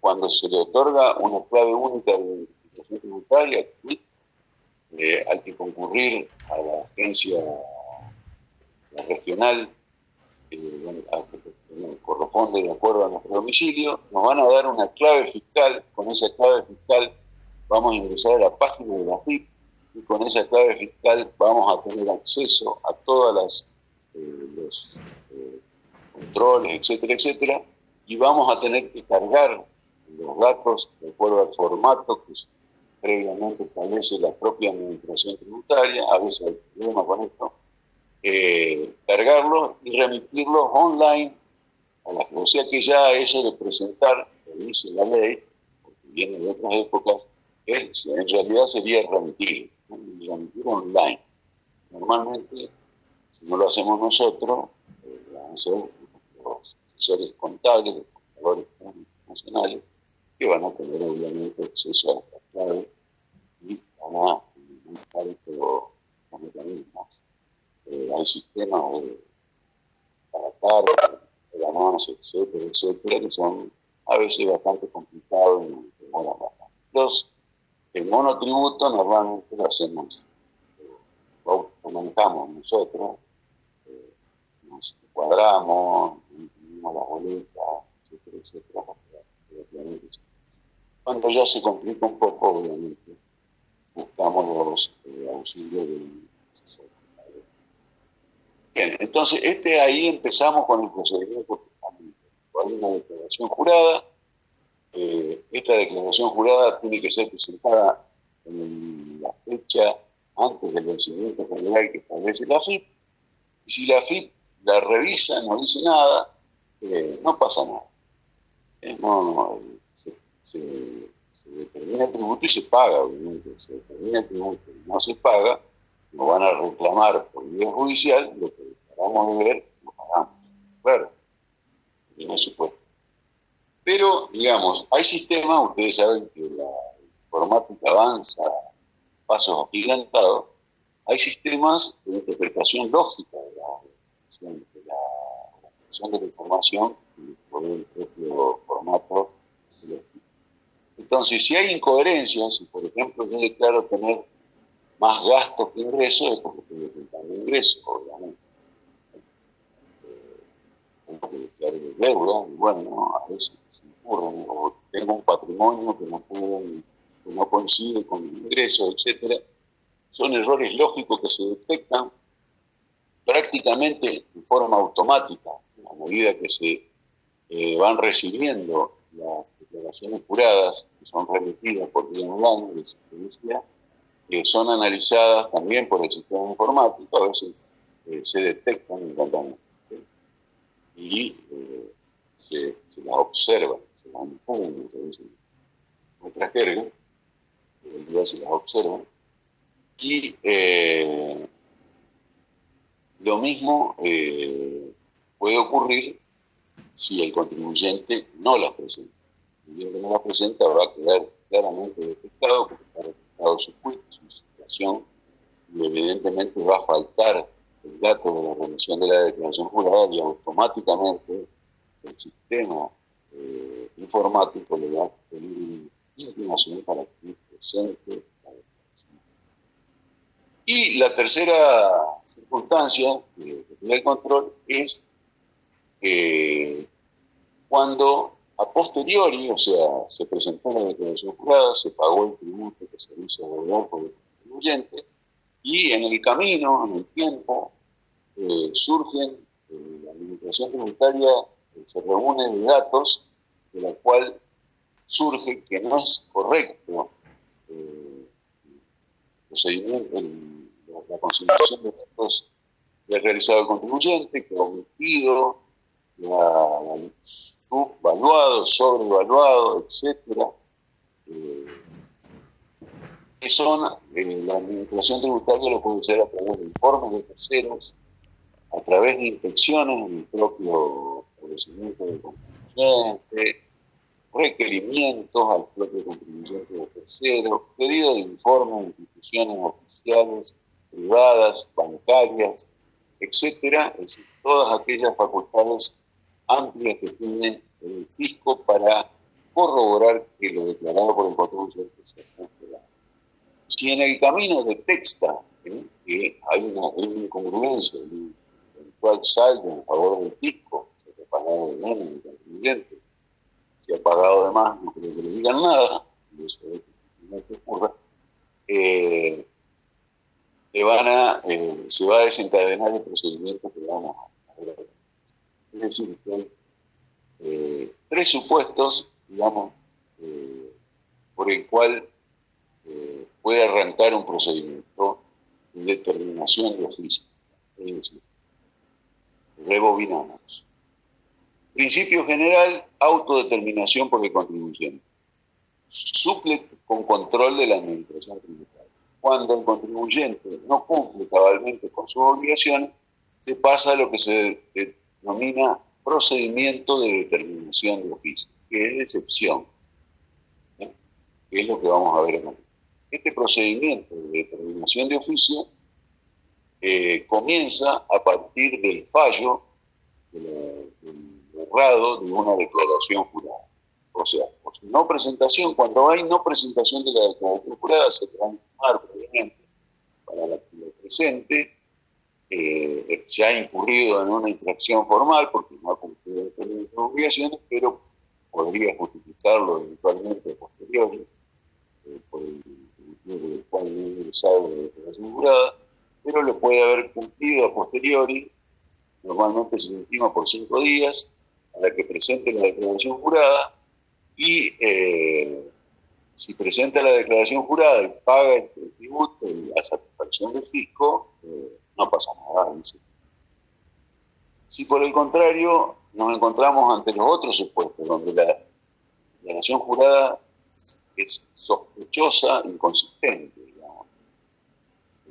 cuando se le otorga una clave única de identificación tributaria, eh, hay que concurrir a la agencia regional eh, que corresponde de acuerdo a nuestro domicilio, nos van a dar una clave fiscal, con esa clave fiscal vamos a ingresar a la página de la FIP y con esa clave fiscal vamos a tener acceso a todas las eh, controles, etcétera, etcétera, y vamos a tener que cargar los datos de acuerdo al formato que previamente establece la propia administración tributaria, a veces hay problemas con esto, eh, cargarlos y remitirlos online a la O sea que ya eso de presentar, lo dice la ley, porque viene de otras épocas, es, en realidad sería remitir, remitir online. Normalmente si no lo hacemos nosotros, eh, van a ser los asesores contables, los contadores públicos nacionales, que van a tener obviamente acceso a esta clave y van a implementar estos mecanismos. Eh, hay sistemas de, carga, ganancia, etcétera, etcétera, que son a veces bastante complicados demoran bastante. Los, el monotributo normalmente lo hacemos, eh, tomamos manejamos nosotros, nos cuadramos, imprimimos las boletas, etcétera, etcétera. Cuando ya se complica un poco, obviamente, buscamos los eh, auxilios del asesor. Bien, entonces este ahí empezamos con el procedimiento. Hay una declaración jurada. eh, esta declaración jurada tiene que ser presentada en la fecha antes del vencimiento general que establece la FIP. Y si la FIP la revisa, no dice nada, eh, no pasa nada. Eh, no, no, se, se- se determina el tributo y se paga, obviamente. Se determina el tributo y no se paga, nos van a reclamar por vía judicial, lo que acabamos de ver, lo pagamos. Claro, en ese supuesto. Pero, digamos, hay sistemas, ustedes saben que la informática avanza pasos agigantados, hay sistemas de interpretación lógica de la, de la organización de la información por el propio formato. Entonces, si hay incoherencias, si por ejemplo yo declaro tener más gastos que ingresos, es porque estoy declarando ingresos, obviamente. Eh, Tengo que declarar deuda, y bueno, a veces se ocurren, o tengo un patrimonio que no, puedo, que no coincide con el ingreso, etcétera. Son errores lógicos que se detectan prácticamente en forma automática, a medida que se eh, van recibiendo las declaraciones juradas, que son remitidas por de sentencia, que son analizadas también por el sistema informático, a veces eh, se detectan y eh, se, las observa, se las impugna, se dice nuestra jerga, realidad se las observa, y lo mismo eh, puede ocurrir si el contribuyente no las presenta. Y el que no las presenta va a quedar claramente detectado porque está detectado su, cu- su situación y evidentemente va a faltar el dato de la remisión de la declaración jurada y automáticamente el sistema eh, informático le va a pedir una inclinación para que presente. Y la tercera circunstancia que tiene el control es eh, cuando a posteriori, o sea, se presentó la declaración jurada, se pagó el tributo que se hizo deber por el contribuyente, y en el camino, en el tiempo, eh, surgen, eh, la administración tributaria eh, se reúne de datos de la cual surge que no es correcto procedimiento, el- la, consignación de datos que ha realizado el contribuyente, ha subvaluado, sobrevaluado, etcétera, eh, que son, eh, la administración tributaria lo puede hacer a través de informes de terceros, a través de inspecciones en el propio establecimiento del contribuyente, requerimientos al propio contribuyente de terceros, pedido de informes de instituciones oficiales, privadas, bancarias, etcétera, es decir, todas aquellas facultades amplias que tiene el fisco para corroborar que lo declarado por el contribuyente sea congelado. Si en el camino detecta ¿eh? que hay una, hay una incongruencia, un eventual saldo en favor del fisco, se ha de menos el contribuyente, si ha pagado de más, no creo que le digan nada, eso es difícilmente ocurra, eh, te van a, eh, se va a desencadenar el procedimiento que vamos a ver. Es decir, que hay eh, tres supuestos, digamos, eh, por el cual eh, puede arrancar un procedimiento de determinación de oficio. Es decir, rebobinamos. Principio general, autodeterminación por el contribuyente. Suple con control de la administración tributaria. Cuando el contribuyente no cumple cabalmente con sus obligaciones, se pasa a lo que se denomina procedimiento de determinación de oficio, que es excepción, ¿eh? es lo que vamos a ver en Este procedimiento de determinación de oficio eh, comienza a partir del fallo de borrado de una declaración jurada. O sea, por su no presentación, cuando hay no presentación de la declaración jurada, se transforma previamente para la que presente eh, ha incurrido en una infracción formal porque no ha cumplido las obligaciones, pero podría justificarlo eventualmente a posteriori, eh, por el motivo por el cual no ingresado la declaración jurada, pero lo puede haber cumplido a posteriori, normalmente se intima por cinco días, a la que presente la declaración jurada, y eh, si presenta la declaración jurada y paga el, tributo y la satisfacción del fisco, eh, no pasa nada. Si por el contrario nos encontramos ante los otros supuestos, donde la declaración jurada es sospechosa, inconsistente, digamos,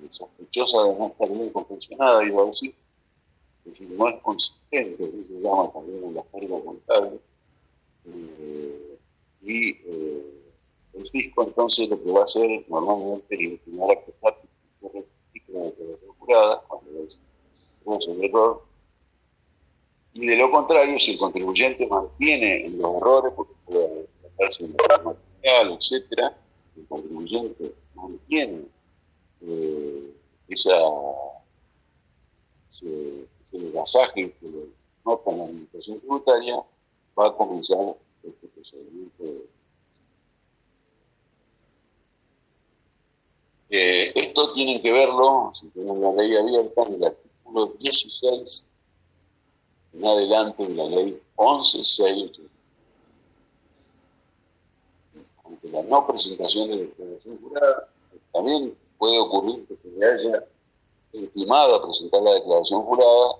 sospechosa de no estar bien confeccionada, iba a decir, es decir, es consistente, así se llama también la carga contable, eh, y eh, el fisco entonces lo que va a hacer normalmente es inclinar a prestar la declaración jurada cuando es un error. Y de lo contrario, si el contribuyente mantiene los errores, porque puede tratarse de un material, etc., el contribuyente mantiene eh, esa, ese gasaje que lo nota la administración tributaria, va a comenzar este procedimiento Eh, esto tienen que verlo, si tenemos la ley abierta, en el artículo 16, en adelante en la ley 11.6, Aunque la no presentación de declaración jurada, también puede ocurrir que se le haya intimado a presentar la declaración jurada,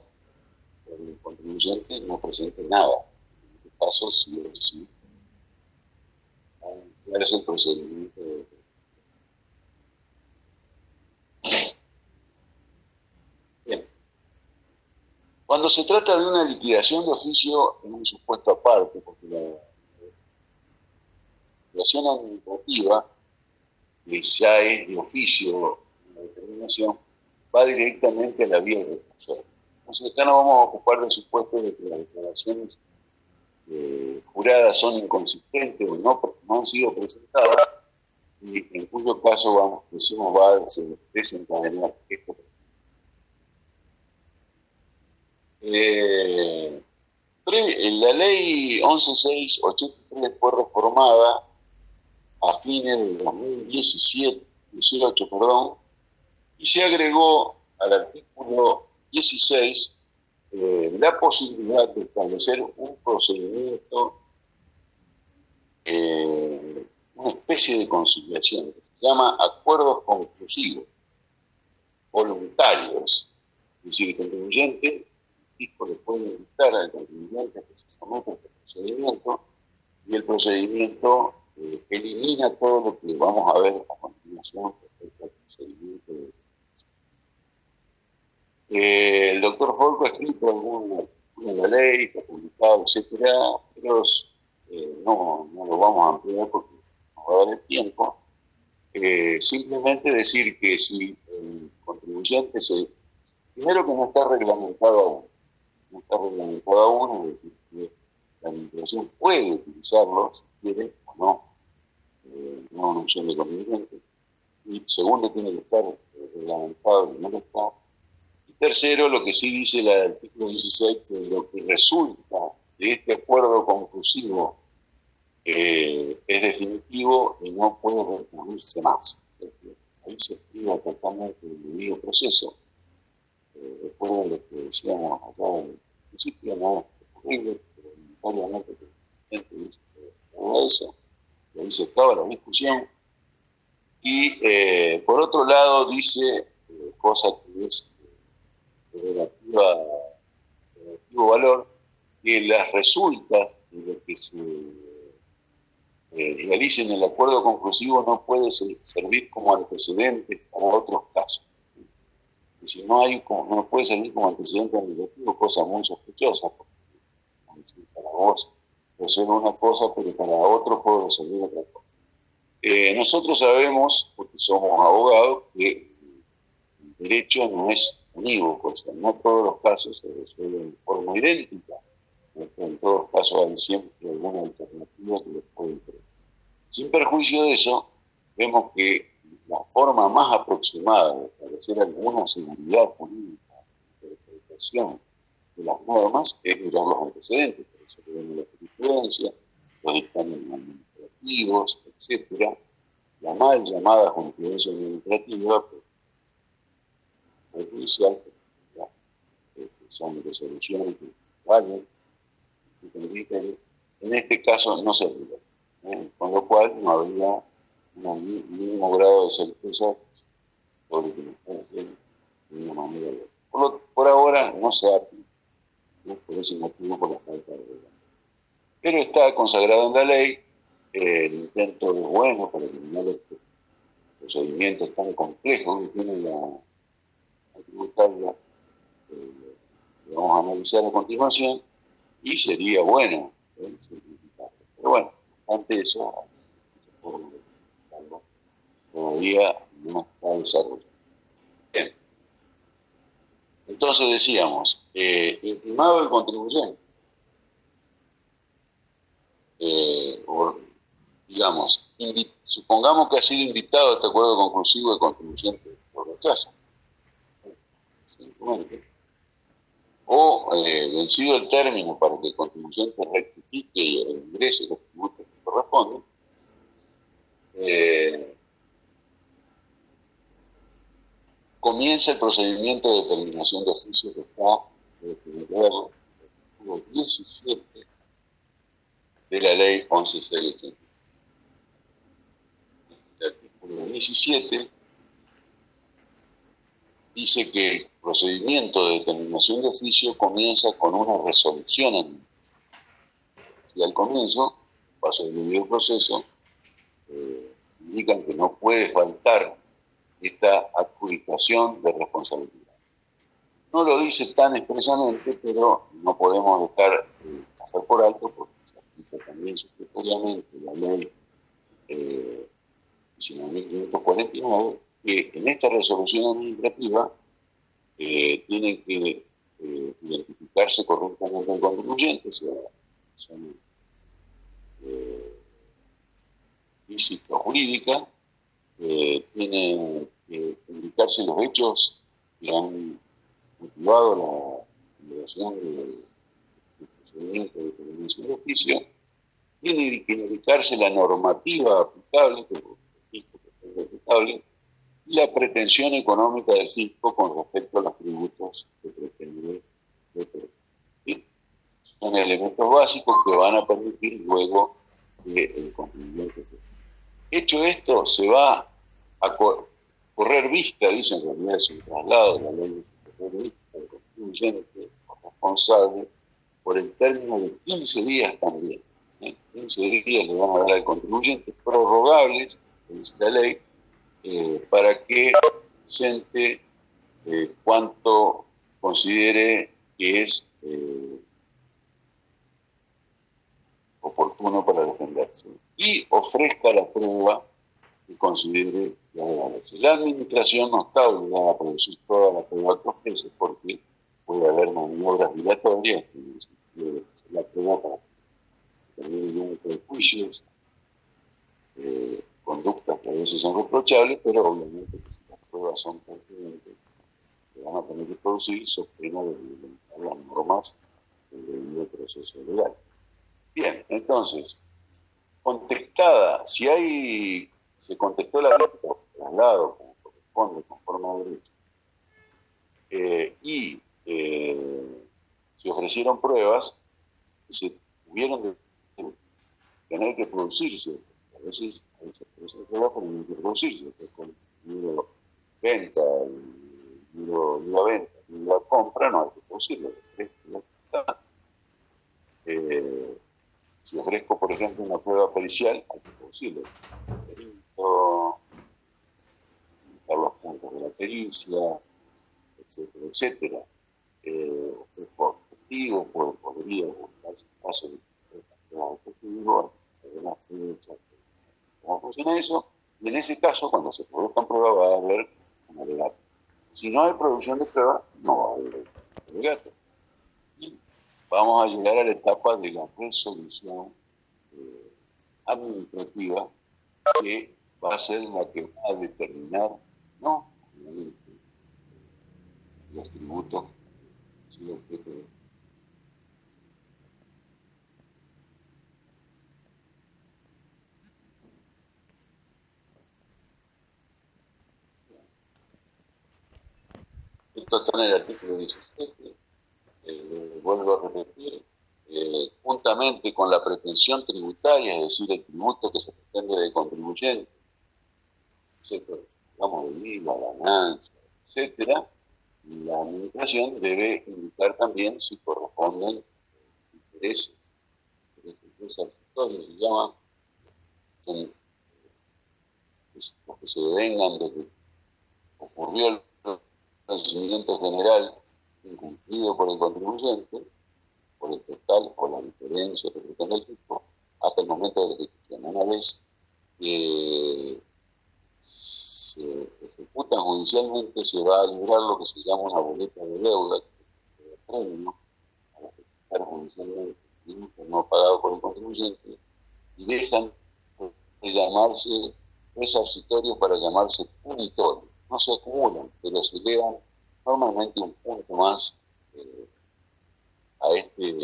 el contribuyente no presente nada. En ese caso, sí o sí, iniciarse el procedimiento de Cuando se trata de una liquidación de oficio en un supuesto aparte, porque la liquidación administrativa, que ya es de oficio la determinación, va directamente a la vía del recurso. Entonces acá no vamos a ocupar del supuesto de que las declaraciones eh, juradas son inconsistentes o no, no han sido presentadas, y en cuyo caso vamos, decimos va a desencadenar esto. Eh, la ley 11683 fue reformada a fines del 2017, 18, perdón, y se agregó al artículo 16 eh, la posibilidad de establecer un procedimiento, eh, una especie de conciliación, que se llama acuerdos conclusivos, voluntarios. Es decir, el contribuyente fisco le puede invitar al contribuyente que se someta a este procedimiento y el procedimiento eh, elimina todo lo que vamos a ver a continuación respecto al procedimiento de eh, el doctor Folco ha escrito alguna en ley, está publicado, etcétera, pero eh, no, lo vamos a ampliar porque no va a dar el tiempo. simplemente decir que si el contribuyente se. Primero que no está reglamentado aún no está reglamentado aún, es decir, que la administración puede utilizarlo si quiere o no, eh, no una opción de conveniente. Y segundo, tiene que estar eh, reglamentado no está. Tercero, lo que sí dice el artículo 16, que lo que resulta de este acuerdo conclusivo eh, es definitivo y no puede recurrirse más. Ahí se escribe totalmente el debido proceso. Eh, recuerden lo que decíamos acá en principio no es posible, pero voluntariamente la gente dice que eso, y ahí se acaba la discusión. Y eh, por otro lado dice, cosa que es de relativo valor, que las resultas de lo que se eh, realice en el acuerdo conclusivo no puede servir como antecedente para otros casos si no hay, no puede servir como antecedente administrativo, cosa muy sospechosa, porque para vos ser una cosa, pero para otro puede servir otra cosa. Eh, nosotros sabemos, porque somos abogados, que el derecho no es unívoco, o sea, no todos los casos se resuelven de forma idéntica, en todos los casos hay siempre alguna alternativa que les puede interesar. Sin perjuicio de eso, vemos que la forma más aproximada de establecer alguna seguridad jurídica aplicación de las normas es mirar los antecedentes, por eso tenemos la jurisprudencia, los dictámenes administrativos, etcétera, la mal llamada jurisprudencia administrativa, pues, judicial, que son resoluciones que valen, en este caso no se aplica, ¿eh? con lo cual no habría un mínimo grado de certeza sobre lo que nos están haciendo de una manera u Por, por, ahora no se aplica, ¿no? por ese motivo, por la falta de reglamento. Pero está consagrado en la ley, eh, el intento es bueno para eliminar estos procedimientos tan complejos que tiene la tributaria, eh, vamos a analizar a continuación, y sería bueno ¿eh? Pero bueno, ante eso, todavía no está desarrollado. Bien. Entonces decíamos, eh, el contribuyente, eh, o, digamos, supongamos que ha sido invitado a este acuerdo conclusivo el contribuyente por rechaza. O eh, vencido el término para que el contribuyente rectifique y ingrese los tributos que corresponden, eh, comienza el procedimiento de determinación de oficio que está en el artículo 17 de la ley 11.680. El artículo 17 dice que el procedimiento de determinación de oficio comienza con una resolución Si al comienzo, paso del proceso, eh, indican que no puede faltar esta adjudicación de responsabilidad. No lo dice tan expresamente, pero no podemos dejar de pasar por alto porque se aplica también supletoriamente la ley eh, 19.549, que en esta resolución administrativa eh, tiene que eh, identificarse correctamente el contribuyente, sea, son eh, física o jurídica, eh, tiene que indicarse los hechos que han motivado la liberación del procedimiento de determinación de oficio, tiene que indicarse la normativa aplicable, que es aplicable, la pretensión económica del fisco con respecto a los tributos que pretende Son elementos básicos que van a permitir luego que el cumplimiento Hecho esto, se va a correr vista, dicen en realidad es traslado de la ley de contribuyente responsable por el término de 15 días también. 15 ¿eh? días le van a dar al contribuyente prorrogables, dice la ley, eh, para que presente eh, cuanto considere que es eh, oportuno para defenderse y ofrezca la prueba que considere que La administración no está obligada a producir toda la prueba que ofrece porque puede haber maniobras dilatorias que la prueba para tener prejuicios eh, conductas que a veces son reprochables, pero obviamente que si las pruebas son pertinentes, que van a tener que producir so pena de las normas del debido proceso legal. Bien, entonces, contestada, si hay, se contestó la vista, traslado, como corresponde, conforme a derecho, eh, y eh, se ofrecieron pruebas, se tuvieron de tener que producirse a veces se prueba por introducirse, con el venta, el compra, no hay que. Eh, si ofrezco, por ejemplo, una prueba pericial, hay que producirlo. Perito, los puntos de la pericia, etcétera, etcétera. Eh, ofrezco testigos, podría buscarse casos de testigos, fechas, cómo funciona eso, y en ese caso, cuando se produzcan pruebas, va a haber un alegato. Si no hay producción de pruebas, no va a haber alegato. Y vamos a llegar a la etapa de la resolución eh, administrativa, que va a ser la que va a determinar, no, los tributos sido objeto de Esto está en el artículo 17. Eh, vuelvo a repetir. Eh, juntamente con la pretensión tributaria, es decir, el tributo que se pretende del contribuyente, vamos de IVA, ganancia, etcétera, la administración debe indicar también si corresponden intereses, intereses que se llaman, los que se devengan de que ocurrió el procedimiento general incumplido por el contribuyente, por el total o la diferencia que pretende el tipo, hasta el momento de la ejecución. Una vez que se ejecutan judicialmente, se va a librar lo que se llama una boleta de deuda, que es premio a ejecutar judicialmente no pagado por el contribuyente, y dejan de llamarse resarcitorios para llamarse punitorios. No se acumulan, pero se elevan normalmente un punto más eh, a este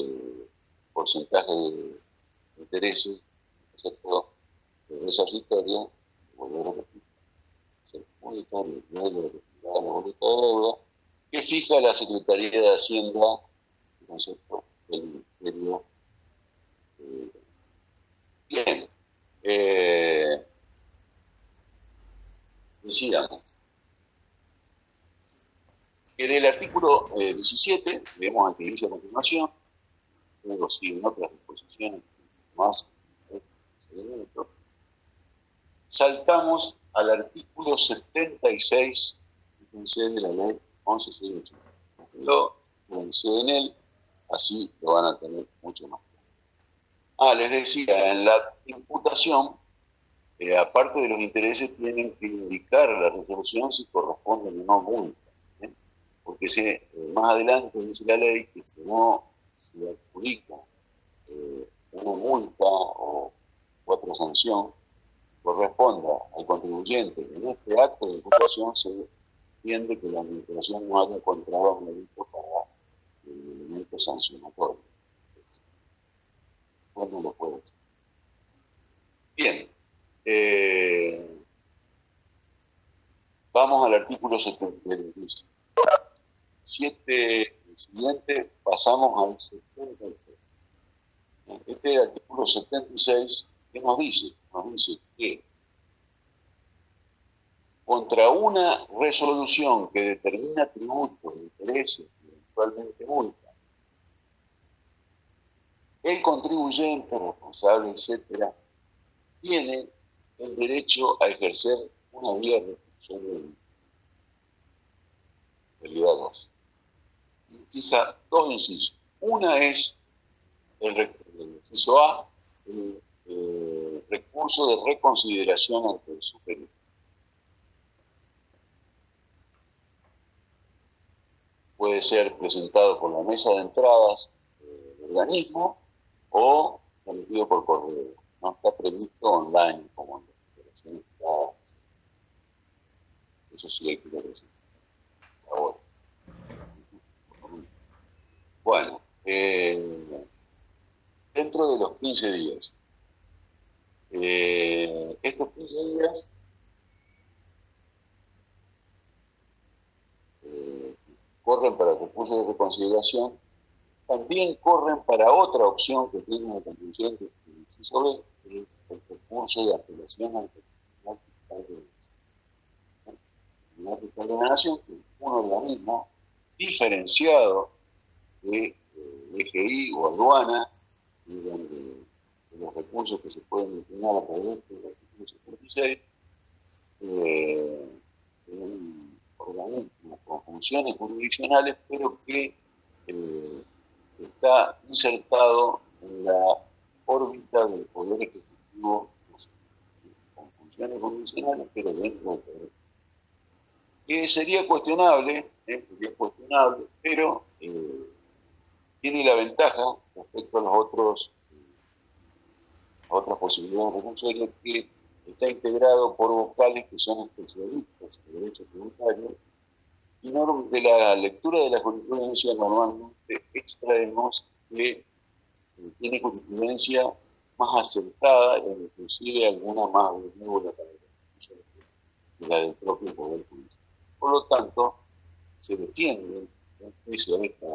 porcentaje de intereses, ¿cierto? De resarcitorio, volver a repetir, ser unitario, no de la boleta de deuda, que fija la Secretaría de Hacienda, el del Ministerio. Eh, bien, eh, decíamos, en el artículo 17, eh, vemos ante inicio a continuación, luego siguen otras disposiciones más saltamos al artículo 76 de la ley 1168. Lo en él, así lo van a tener mucho más Ah, les decía, en la imputación, eh, aparte de los intereses, tienen que indicar la resolución si corresponden o no multas porque eh, más adelante dice la ley que si no se adjudica eh, una multa o otra sanción, corresponda al contribuyente en este acto de imputación se entiende que la administración no haya encontrado un delito para el elemento sancionatorio. ¿Cuándo lo puede hacer? Bien. Eh, vamos al artículo 76 siete siguiente pasamos al 76. Este artículo 76, ¿qué nos dice? Nos dice que contra una resolución que determina tributos, intereses y eventualmente multa, el contribuyente, responsable, etcétera, tiene el derecho a ejercer una vía resolución realidad 2 fija dos incisos. Una es el, inciso A, el, recurso de reconsideración ante el superior. Puede ser presentado por la mesa de entradas del organismo o emitido por correo. No está previsto online como en las operaciones Eso sí hay que decir. Ahora. Bueno, eh, dentro de los 15 días, eh, estos 15 días eh, corren para el recurso de reconsideración, también corren para otra opción que tiene la constituyente que es el recurso de apelación ante el Tribunal Fiscal de la Nación, que es un organismo diferenciado de EGI o aduana, de, los recursos que se pueden destinar a través del artículo 76, eh, un organismo con funciones jurisdiccionales, pero que eh, está insertado en la órbita del poder ejecutivo con funciones jurisdiccionales, pero dentro del poder. Que sería cuestionable, eh, sería cuestionable, pero eh, tiene la ventaja respecto a los otros otras posibilidades de recursos que está integrado por vocales que son especialistas en derecho tributario Y de la lectura de la jurisprudencia normalmente extraemos que eh, tiene jurisprudencia más acertada e inclusive alguna más benévola para que la del propio Poder Judicial. Por lo tanto, se defiende, en juicio esta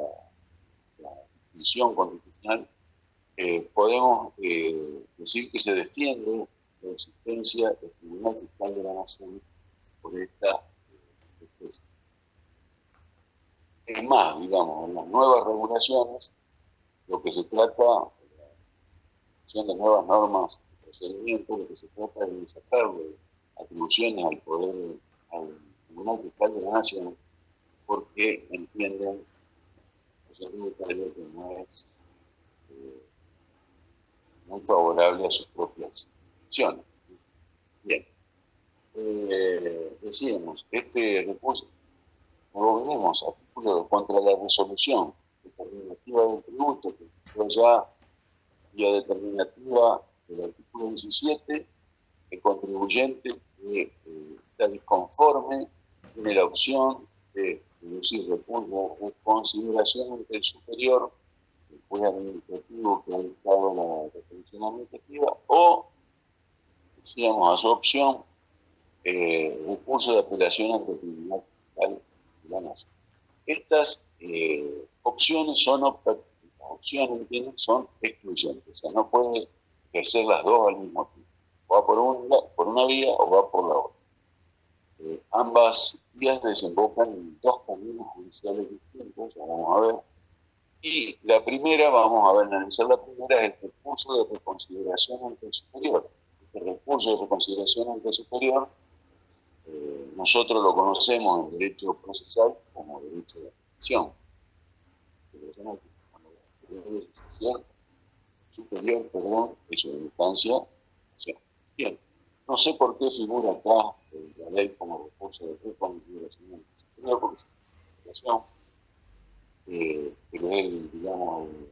decisión constitucional, eh, podemos eh, decir que se defiende la existencia del Tribunal Fiscal de la Nación por esta especie. Es más, digamos, en las nuevas regulaciones, lo que se trata, la de nuevas normas de procedimiento, lo que se trata es de sacarle atribuciones al poder, al Tribunal Fiscal de la Nación, porque entienden no es eh, muy favorable a sus propias acciones. Bien. Eh, decíamos, este recurso, lo vemos artículo contra la resolución determinativa del tributo, que fue ya vía determinativa del artículo 17, el contribuyente eh, está disconforme tiene la opción de reducir recursos en consideración ante el superior, el juez administrativo que ha dictado la resolución administrativa, o, decíamos, a su opción, eh, recurso de apelación ante el Tribunal Fiscal de la Nación. Estas eh, opciones son optativas, opciones son excluyentes, o sea, no puede ejercer las dos al mismo tiempo. Va por una, por una vía o va por la otra. Eh, ambas vías desembocan en dos caminos judiciales distintos, vamos a ver. Y la primera, vamos a ver, analizar la primera, es el recurso de reconsideración ante el superior. Este recurso de reconsideración ante el superior, eh, nosotros lo conocemos en derecho procesal como derecho de acción. Superior, perdón, es una instancia. Bien, no sé por qué figura acá eh, la ley como recurso de reconsideración. Primero porque es una eh, pero él, digamos, el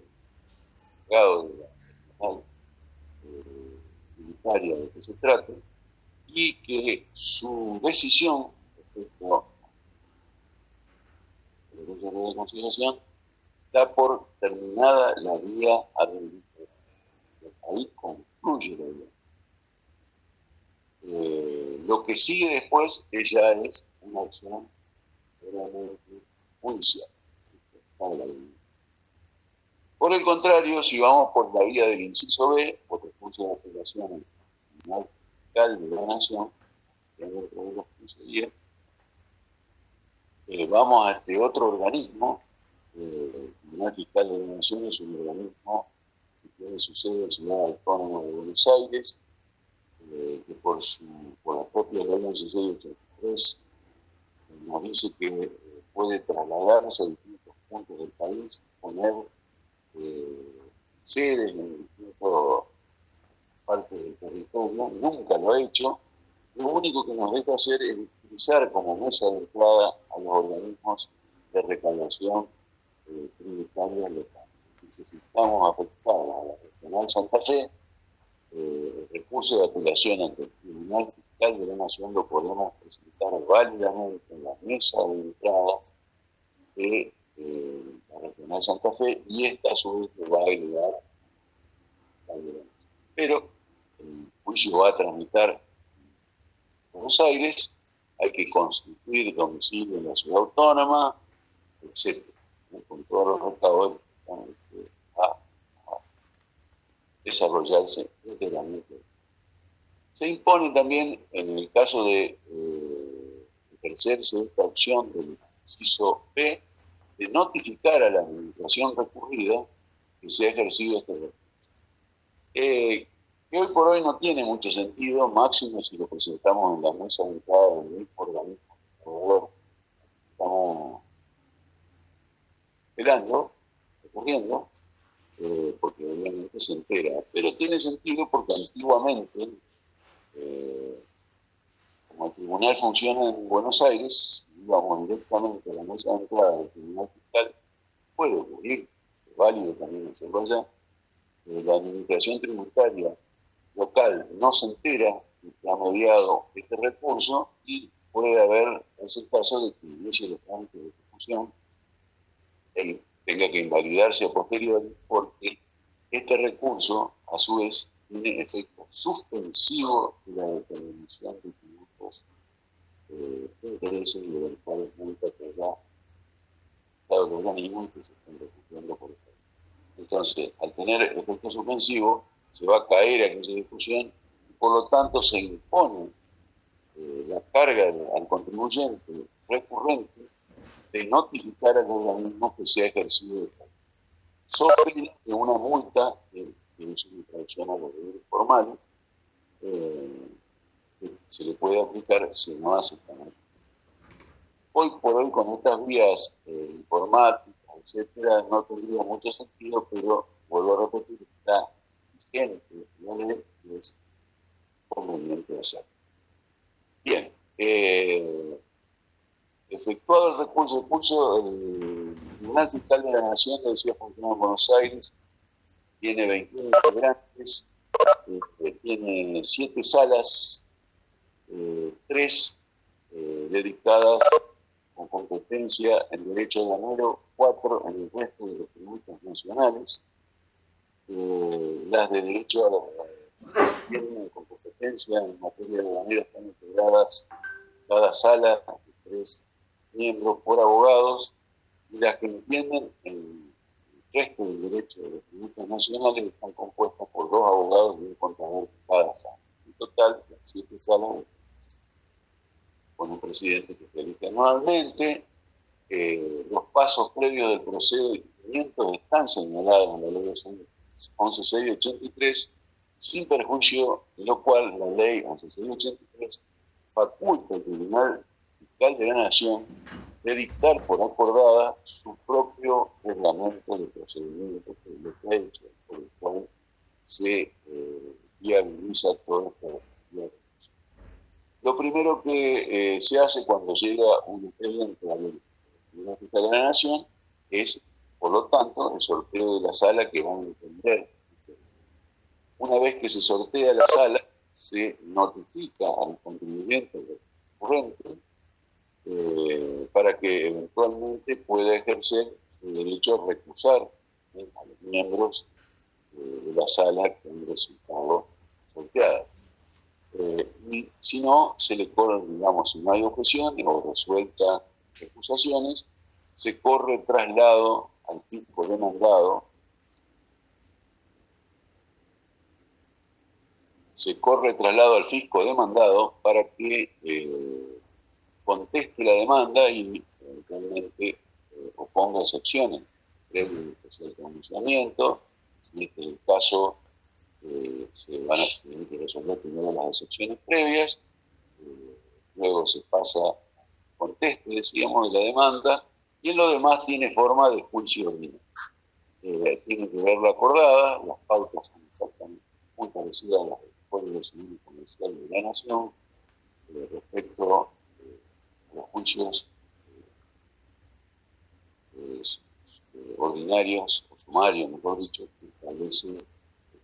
grado de la eh, tributaria de que se trate, y que su decisión respecto a la recurso de consideración da por terminada la vía administrativa. Ahí concluye la vía eh, lo que sigue después ella es una acción judicial. Por el contrario, si vamos por la vía del inciso B, por recurso de apelación Tribunal Fiscal de la Nación, dentro de los 15 días, eh, vamos a este otro organismo, eh, el Tribunal Fiscal de la Nación es un organismo que tiene su sede en la Ciudad Autónoma de Buenos Aires, eh, que por, su, por la propia ley 1683 nos dice que eh, puede trasladarse a distintos puntos del país, poner eh, sedes en distintas partes del territorio, nunca lo ha hecho. Lo único que nos deja hacer es utilizar como mesa de entrada a los organismos de recaudación tributaria local. Así que si estamos afectados a la regional Santa Fe, eh, recurso de apelación ante el Tribunal Fiscal de la Nación lo podemos presentar válidamente en la mesa de entradas de eh, la Regional Santa Fe y esta a su vez va a agregar a Pero el juicio va a tramitar en Buenos Aires, hay que constituir domicilio en la ciudad autónoma, etc. Con todos los recaudos desarrollarse integralmente. Se impone también, en el caso de eh, ejercerse esta opción del inciso B, de notificar a la administración recurrida que se ha ejercido este recurso. Eh, que hoy por hoy no tiene mucho sentido, máximo si lo presentamos en la mesa entrada del mismo organismo. Por estamos esperando, recurriendo, eh, porque obviamente se entera, pero tiene sentido porque antiguamente, eh, como el tribunal funciona en Buenos Aires, íbamos directamente a la mesa de entrada del tribunal fiscal, puede ocurrir, es válido también hacerlo allá, la administración tributaria local no se entera que ha mediado este recurso y puede haber, es el caso de que inicie los trámites de ejecución, él tenga que invalidarse a posteriori, porque este recurso, a su vez, tiene efecto suspensivo de la determinación de tributos, eh, intereses y de cuales multa que da dado el organismo que se están refugiando por esto. Entonces, al tener efecto suspensivo, se va a caer aquella discusión por lo tanto se impone eh, la carga al contribuyente recurrente de notificar al organismo que se ha ejercido. Sobre una multa, que, es una traducción a los deberes formales, eh, que se le puede aplicar si no hace esta Hoy por hoy, con estas vías eh, informáticas, etcétera, no tendría mucho sentido, pero vuelvo a repetir, está vigente es conveniente hacerlo. Bien, eh, efectuado el recurso, el curso, el Tribunal Fiscal de la Nación de Decía de Buenos Aires tiene 21 integrantes, este, tiene 7 salas, eh, 3 eh, dedicadas con competencia en derecho de ganero, 4 en el resto de los tributos nacionales, eh, las de derecho a la, tienen con competencia en materia de ganero están integradas cada sala tres miembros por abogados y las que entienden el resto del derecho de los tributos nacionales están compuestas por dos abogados y un contador cada sala. En total, las siete salas con un presidente que se elige anualmente. Eh, los pasos previos del procedimiento están señalados en la ley 11683 sin perjuicio de lo cual la ley 11683 faculta al Tribunal Fiscal de la Nación de dictar por acordada su propio reglamento de procedimiento, hecho, por el cual se eh, viabiliza toda esta Lo primero que eh, se hace cuando llega un expediente al Tribunal Fiscal de la Nación es, por lo tanto, el sorteo de la sala que van a entender una vez que se sortea la sala, se notifica al contribuyente recurrente eh, para que eventualmente pueda ejercer su derecho a recusar a los miembros eh, de la sala que han resultado sorteadas. Eh, y si no, se le corre, digamos, si no hay objeciones o resuelta recusaciones, se corre traslado al fisco demandado se corre traslado al fisco demandado para que conteste la demanda y eventualmente eh, oponga excepciones previo al pronunciamiento. Si este es el caso, eh, se van a tener que resolver primero las excepciones previas, luego se pasa conteste, decíamos, de la demanda, y en lo demás tiene forma de juicio tiene que verlo acordada, las pautas son exactamente muy parecidas a las Código Civil y Comercial de la Nación eh, respecto eh, los juicios eh, ordinarios o sumarios, mejor dicho, que establece el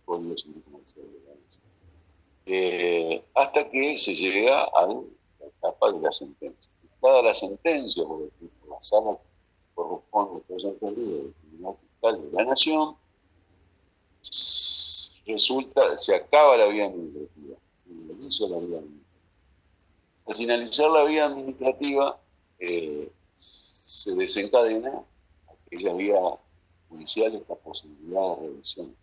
Código Civil Comercial de la Nación. hasta que se llega a la etapa de la sentencia. Dada la sentencia, por ejemplo, la sala corresponde, haya entendido, del Tribunal Fiscal de la Nación, resulta, se acaba la vía administrativa, la vía Al finalizar la vía administrativa, eh, se desencadena aquella vía judicial esta posibilidad de revisión.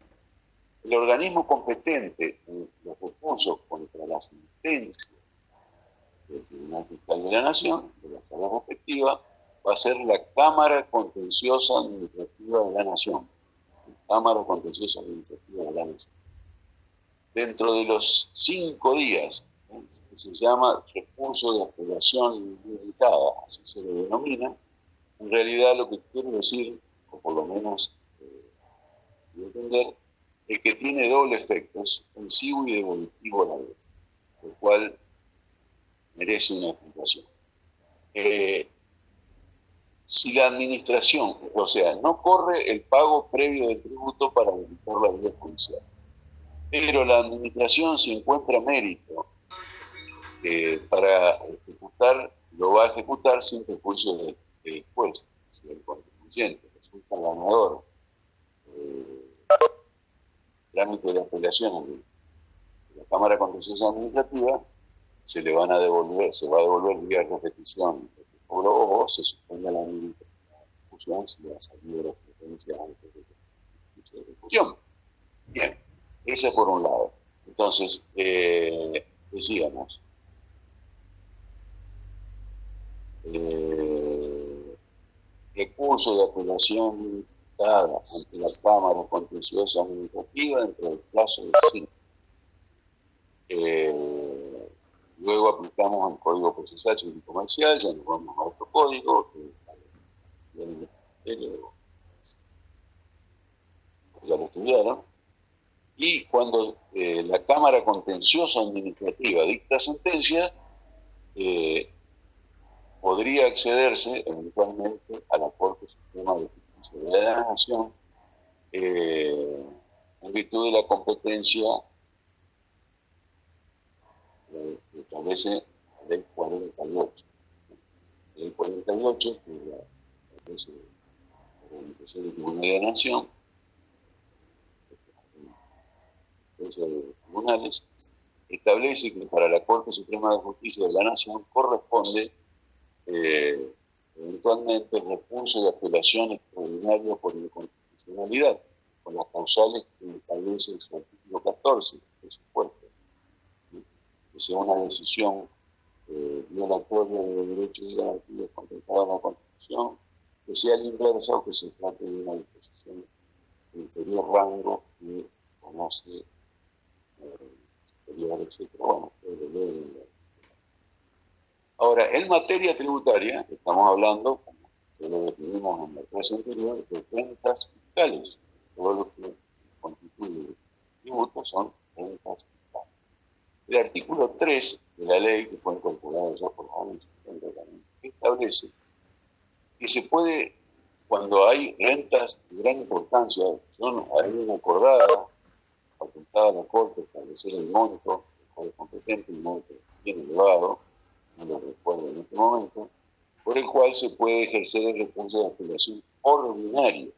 El organismo competente en los recursos contra la sentencia del Tribunal Fiscal de la Nación, de la sala respectiva, va a ser la Cámara Contenciosa Administrativa de la Nación Cámara Contenciosa Administrativa de la Nación. Dentro de los cinco días, se llama recurso de apelación limitada, así se lo denomina, en realidad lo que quiere decir, o por lo menos eh, entender, es que tiene doble efecto, es suspensivo y devolutivo a la vez, lo cual merece una explicación. Eh, si la administración, o sea, no corre el pago previo del tributo para habilitar la vía judicial, pero la administración se encuentra mérito para ejecutar, lo va a ejecutar sin juicio del, del juez, si el contribuyente resulta ganador eh, trámite de apelación de la Cámara Contenciosa Administrativa, se le van a devolver, se va a devolver vía repetición o se suspende la discusión si ha salido la sentencia antes de la ejecución. Bien, ese por un lado. Entonces, eh, decíamos, eh, recurso de apelación limitada ante la Cámara Contenciosa Administrativa dentro del plazo de cinco. Eh, luego aplicamos el Código Procesal Civil Comercial, ya nos vamos a otro código, que ya lo estudiaron, y cuando eh, la Cámara Contenciosa Administrativa dicta sentencia, eh, podría accederse eventualmente a la Corte Suprema de Justicia de la Nación eh, en virtud de la competencia eh, que establece la Ley 48. La Ley 48, que es la, la Organización de Tribunal de la Nación, de tribunales, establece que para la Corte Suprema de Justicia de la Nación corresponde eh, eventualmente el recurso de apelación extraordinaria por inconstitucionalidad, con las causales que establece su artículo 14 de su cuerpo. Que sea una decisión eh, violatoria de derechos y garantías contemplados en la Constitución, que sea el inverso o que se trate de una disposición de inferior rango que conoce eh, superior, etc. Bueno, Ahora, en materia tributaria, estamos hablando, como lo definimos en la clase anterior, de rentas fiscales. Todo lo que constituye tributos son rentas fiscales. El artículo 3 de la ley, que fue incorporado ya por la establece que se puede, cuando hay rentas de gran importancia, son hay acordada, facultada a la Corte establecer el monto, el competente, el monto bien elevado, no recuerdo en este momento, por el cual se puede ejercer el recurso de apelación ordinaria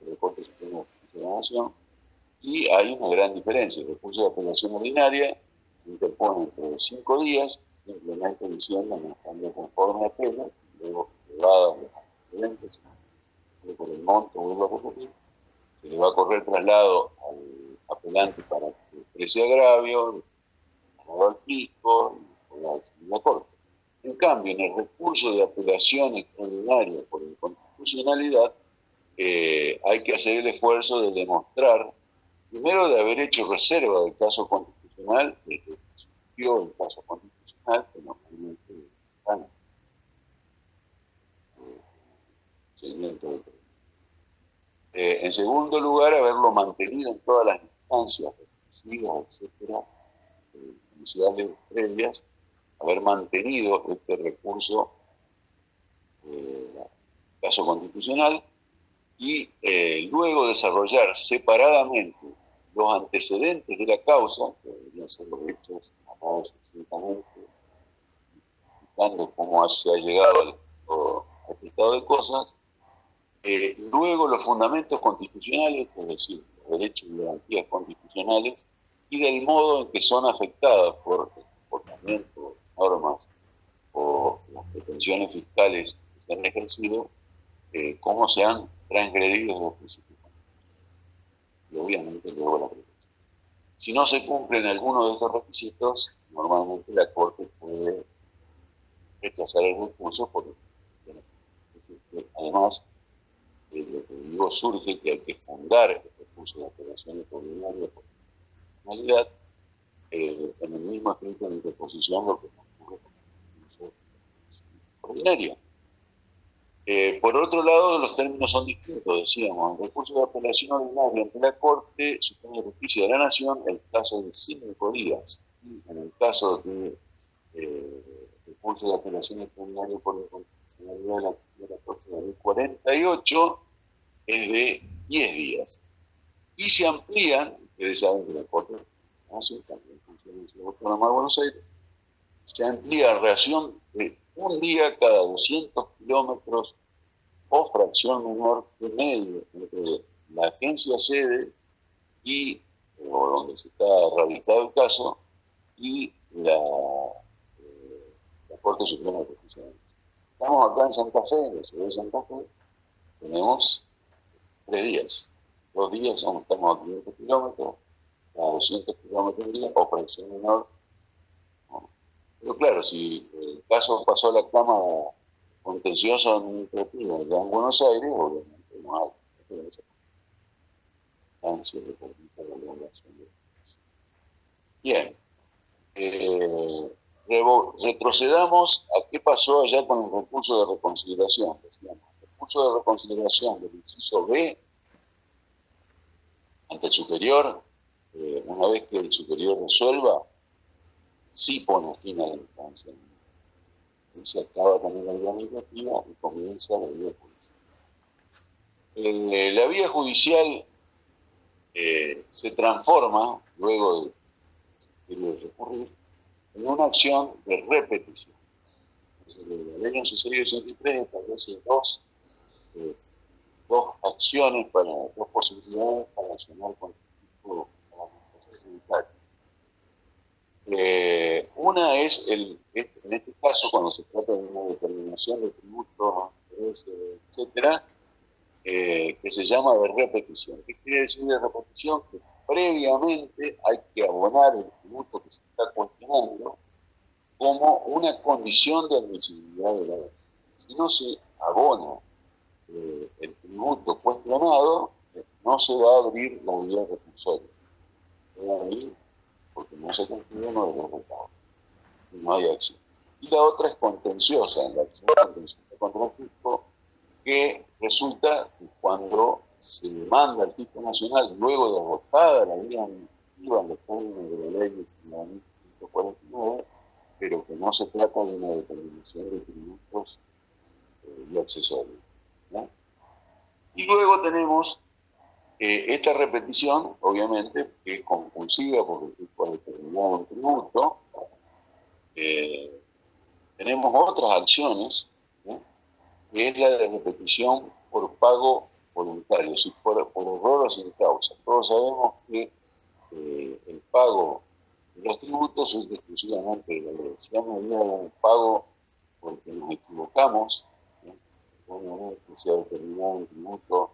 del Corte Supremo de la Nación, y hay una gran diferencia. El recurso de apelación ordinaria se interpone entre cinco días, simplemente diciendo no estando conforme a apelo, luego elevada los antecedentes, por el monto, vuelvo a repetir, se le va a correr traslado al apelante para que exprese agravio, al fisco, la Corte. En cambio, en el recurso de apelación extraordinaria por inconstitucionalidad, eh, hay que hacer el esfuerzo de demostrar, primero, de haber hecho reserva del caso constitucional, de que surgió el caso constitucional, que normalmente están eh, seguimiento eh, En segundo lugar, haberlo mantenido en todas las instancias, etcétera, eh, iniciales previas, haber mantenido este recurso, eh, caso constitucional, y eh, luego desarrollar separadamente los antecedentes de la causa, que deberían ser los hechos narrados sucintamente, explicando cómo se ha llegado a este estado de cosas, eh, luego los fundamentos constitucionales, es decir, los derechos y garantías constitucionales, y del modo en que son afectadas por el comportamiento normas o las pretensiones fiscales que se han ejercido, eh, cómo se han transgredido los principios y obviamente luego la pretensión. Si no se cumplen algunos de estos requisitos, normalmente la Corte puede rechazar el recurso por además de lo que digo surge que hay que fundar el recurso de apelación extraordinaria por finalidad eh, en el mismo escrito de interposición lo que ordinaria. Eh, por otro lado, los términos son distintos, decíamos. El recurso de apelación ordinaria ante la Corte Suprema de Justicia de la Nación, el plazo de cinco días. Y en el caso de eh, recurso de apelación extraordinaria por la constitucionalidad de la, Corte de 48, es de 10 días. Y se amplían, ustedes saben que la Corte Nación también funciona en la Autónoma de Buenos Aires, se amplía a reacción de un día cada 200 kilómetros o fracción menor de medio entre la agencia sede y o donde se está radicado el caso y la, eh, la Corte Suprema de Justicia. Estamos acá en Santa Fe, en la ciudad de Santa Fe, tenemos tres días. Dos días son, estamos a 500 kilómetros, a 200 kilómetros día, o fracción menor. Pero claro, si el caso pasó a la Cámara contencioso administrativo ya en Buenos Aires, obviamente no hay. Bien. Eh, retrocedamos a qué pasó allá con el recurso de reconsideración. Decíamos, el recurso de reconsideración del inciso B ante el superior, eh, una vez que el superior resuelva, sí pone fin a la instancia. Y se acaba también la vía administrativa y comienza la vía judicial. Eh, la vía judicial eh, se transforma, luego de, recurrir, en una acción de repetición. La ley 1183 establece dos, eh, dos acciones, para, dos posibilidades para accionar con el tipo eh, una es, el, en este caso, cuando se trata de una determinación de tributos, etcétera, eh, que se llama de repetición. ¿Qué quiere decir de repetición? Que previamente hay que abonar el tributo que se está cuestionando como una condición de admisibilidad de la ley. Si no se abona eh, el tributo cuestionado, no se va a abrir la vía recursoria. Porque no se uno de los resultados. No hay acción. Y la otra es contenciosa, en la acción contenciosa contra el fisco, que resulta que cuando se demanda al fisco nacional, luego de agotada la vía administrativa en los términos de la ley de 149, pero que no se trata de una determinación de tributos eh, y accesorios. Y luego tenemos eh, esta repetición, obviamente, es compulsiva porque fisco ha determinado tributo. Eh, tenemos otras acciones que es la de repetición por pago voluntario, si por, por error o sin causa. Todos sabemos que eh, el pago de los tributos es exclusivamente de la ley. Si hay un pago porque nos equivocamos, obviamente se ha determinado un tributo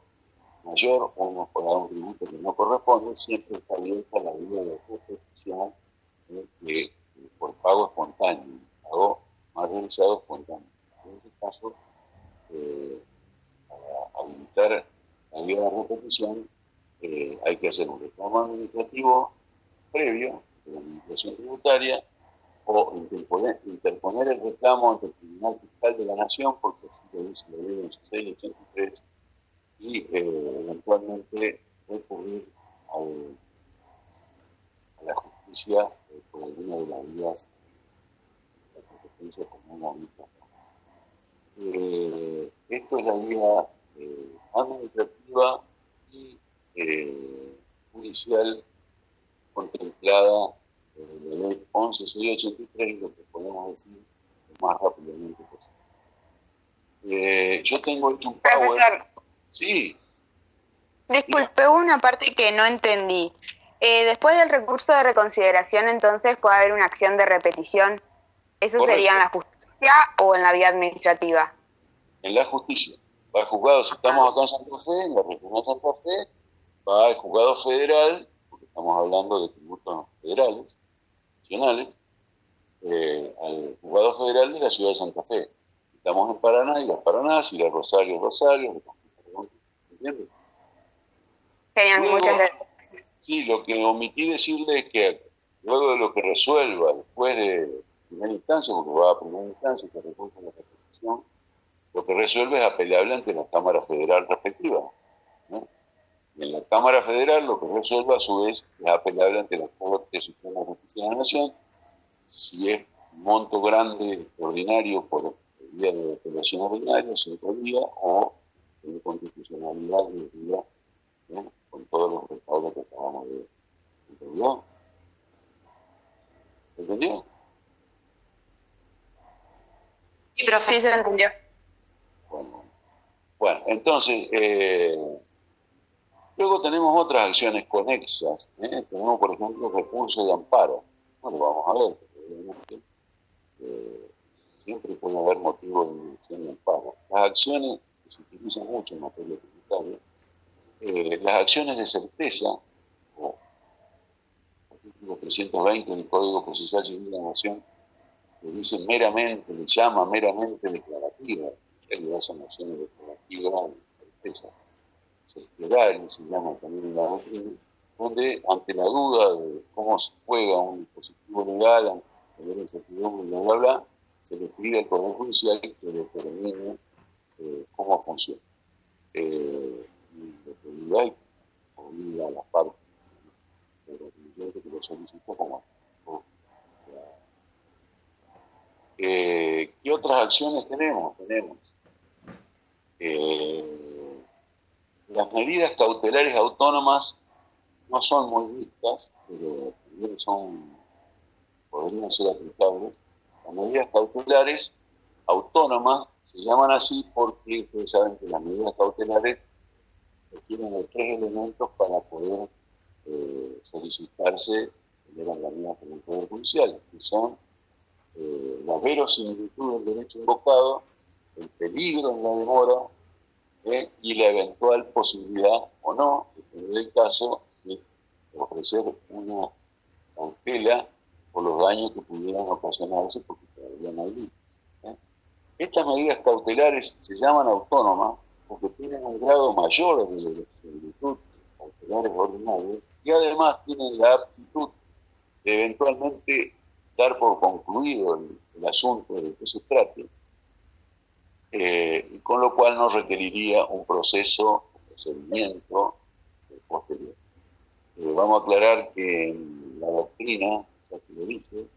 mayor o hemos pagado un tributo que no corresponde, siempre está abierta la vía de repetición eh, por pago espontáneo, pago más realizado espontáneo. En este caso, eh, para habilitar la vía de repetición, eh, hay que hacer un reclamo administrativo previo de la administración tributaria o interponer, el reclamo ante el Tribunal Fiscal de la Nación, porque así lo dice la ley 1683, y eh, eventualmente recurrir al, a la justicia por alguna de las vías de competencia como hemos visto eh, esto es la vía eh, administrativa y eh, judicial contemplada en la ley 11683 y lo que podemos decir lo más rápidamente posible. yo tengo hecho un Profesor. Sí. Disculpe, una parte que no entendí. después del recurso de reconsideración, entonces puede haber una acción de repetición. ¿Eso sería en la justicia? o en la vía administrativa? En la justicia. Va al juzgado, si estamos acá en Santa Fe, en la región de Santa Fe, va al juzgado federal, porque estamos hablando de tributos federales, nacionales, eh, al juzgado federal de la ciudad de Santa Fe. Estamos en Paraná y las Paraná, y la Rosario, Rosario, ¿entiendes? Genial, muchas gracias. Sí, lo que omití decirle es que luego de lo que resuelva, después de primera instancia, porque va a primera instancia y que recurre la repetición, lo que resuelve es apelable ante la Cámara Federal respectiva. Y en la Cámara Federal lo que resuelve a su vez es apelable ante la Corte Suprema de Justicia de la Nación, si es monto grande ordinario por día de apelación ordinaria, cinco días, o en constitucionalidad de día, con todos los respaldos que acabamos de ¿Entendió? ¿Entendió? Sí, profe. Sí, se entendió. Bueno, bueno, entonces, eh, luego tenemos otras acciones conexas. ¿eh? Tenemos, por ejemplo, recursos de amparo. Bueno, vamos a ver. porque eh, siempre puede haber motivos de dirección de amparo. Las acciones se utilizan mucho en materia tributaria, eh, las acciones de certeza, o artículo 320 del Código Procesal de la Nación, que dice meramente, le llama meramente declarativa, en realidad son acciones declarativas de certeza, cerciorarias, se llama también en la doctrina, donde ante la duda de cómo se juega un dispositivo legal, ante la incertidumbre, bla, bla, bla, se le pide al Poder Judicial que determine eh, cómo funciona. Eh, lo que obliga a las partes del contribuyente que lo solicitó como como- eh, ¿Qué otras acciones tenemos? Tenemos eh, las medidas cautelares autónomas no son muy vistas, pero también son, podrían ser aplicables. Las medidas cautelares autónomas se llaman así porque ustedes saben que las medidas cautelares requieren de tres elementos para poder eh, solicitarse el organismo por el Poder Judicial, que son eh, la verosimilitud del derecho invocado, el peligro en la demora eh, y la eventual posibilidad o no, depende del caso, de ofrecer una cautela por los daños que pudieran ocasionarse porque todavía no hay. Estas medidas cautelares se llaman autónomas porque tienen un grado mayor de similitud cautelares ordinarios y además tienen la aptitud de eventualmente dar por concluido el, el asunto de que se trate, eh, con lo cual no requeriría un proceso, un procedimiento posterior. Eh, vamos a aclarar que en la doctrina, ya que lo dije,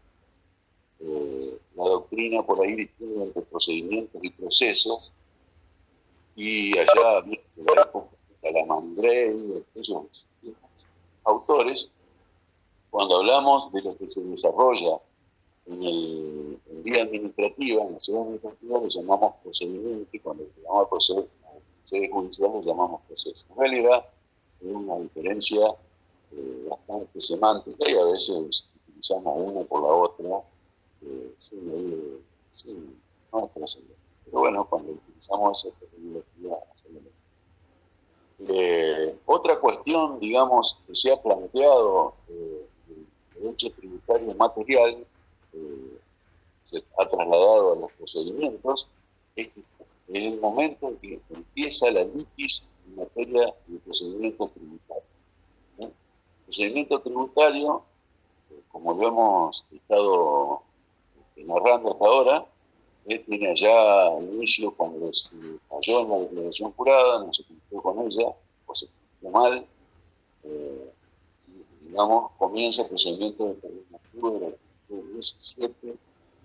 eh, la doctrina por ahí distingue entre procedimientos y procesos, y allá, en la época de aquellos autores, cuando hablamos de lo que se desarrolla en el en vía administrativa, en la sede administrativa, le llamamos procedimiento y cuando llamamos proceso, sede judicial le llamamos proceso. En realidad es una diferencia eh, bastante semántica y a veces utilizamos una por la otra sin, sin- no trascendente. Pero bueno, cuando utilizamos esa mismo. Eh, otra cuestión, digamos, que se ha planteado eh, el derecho tributario material eh, se ha trasladado a los procedimientos es que en el momento en que empieza la litis en materia de procedimiento tributario. procedimiento tributario, eh, como lo hemos estado eh, narrando hasta ahora, eh, tiene allá inicio cuando se falló en la declaración jurada, no se cumplió con ella, o se cumplió mal, eh, digamos, comienza el procedimiento del artículo 17 de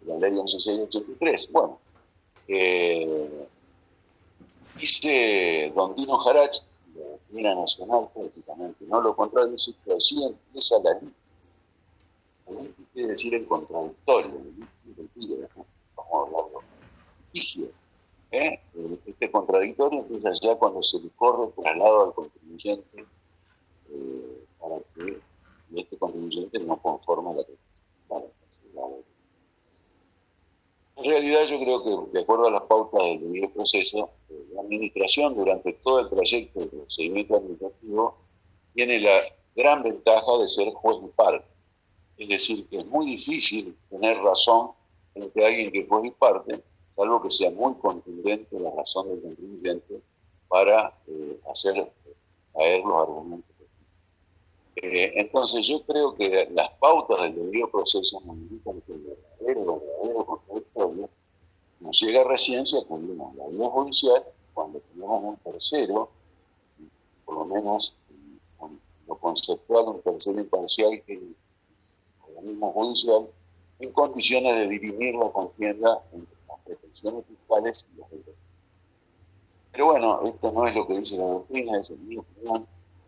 la ley 11683. Bueno, eh, dice Don Dino Jarach, la doctrina nacional prácticamente, no lo contradice, que allí empieza la litis. Quiere decir el contradictorio, el a hablarlo. Litigio. ¿eh? Este contradictorio empieza ya cuando se le corre el traslado al contribuyente eh, para que este contribuyente no conforme la la- En realidad yo creo que, de acuerdo a las pautas del debido proceso, eh, la administración durante todo el trayecto del procedimiento administrativo tiene la gran ventaja de ser juez y parte. Es decir, que es muy difícil tener razón frente alguien que juez y parte, salvo que sea muy contundente la razón del contribuyente para eh, hacer caer los argumentos. Eh, entonces yo creo que las pautas del debido proceso nos indican que el verdadero, verdadero contradictorio nos llega recién si acudimos la vía judicial cuando tenemos un tercero, por lo menos en- con lo conceptual, un tercero imparcial que organismo judicial, en condiciones de dirimir la contienda entre las pretensiones fiscales y los derechos. Pero bueno, esto no es lo que dice la doctrina, es mi opinión.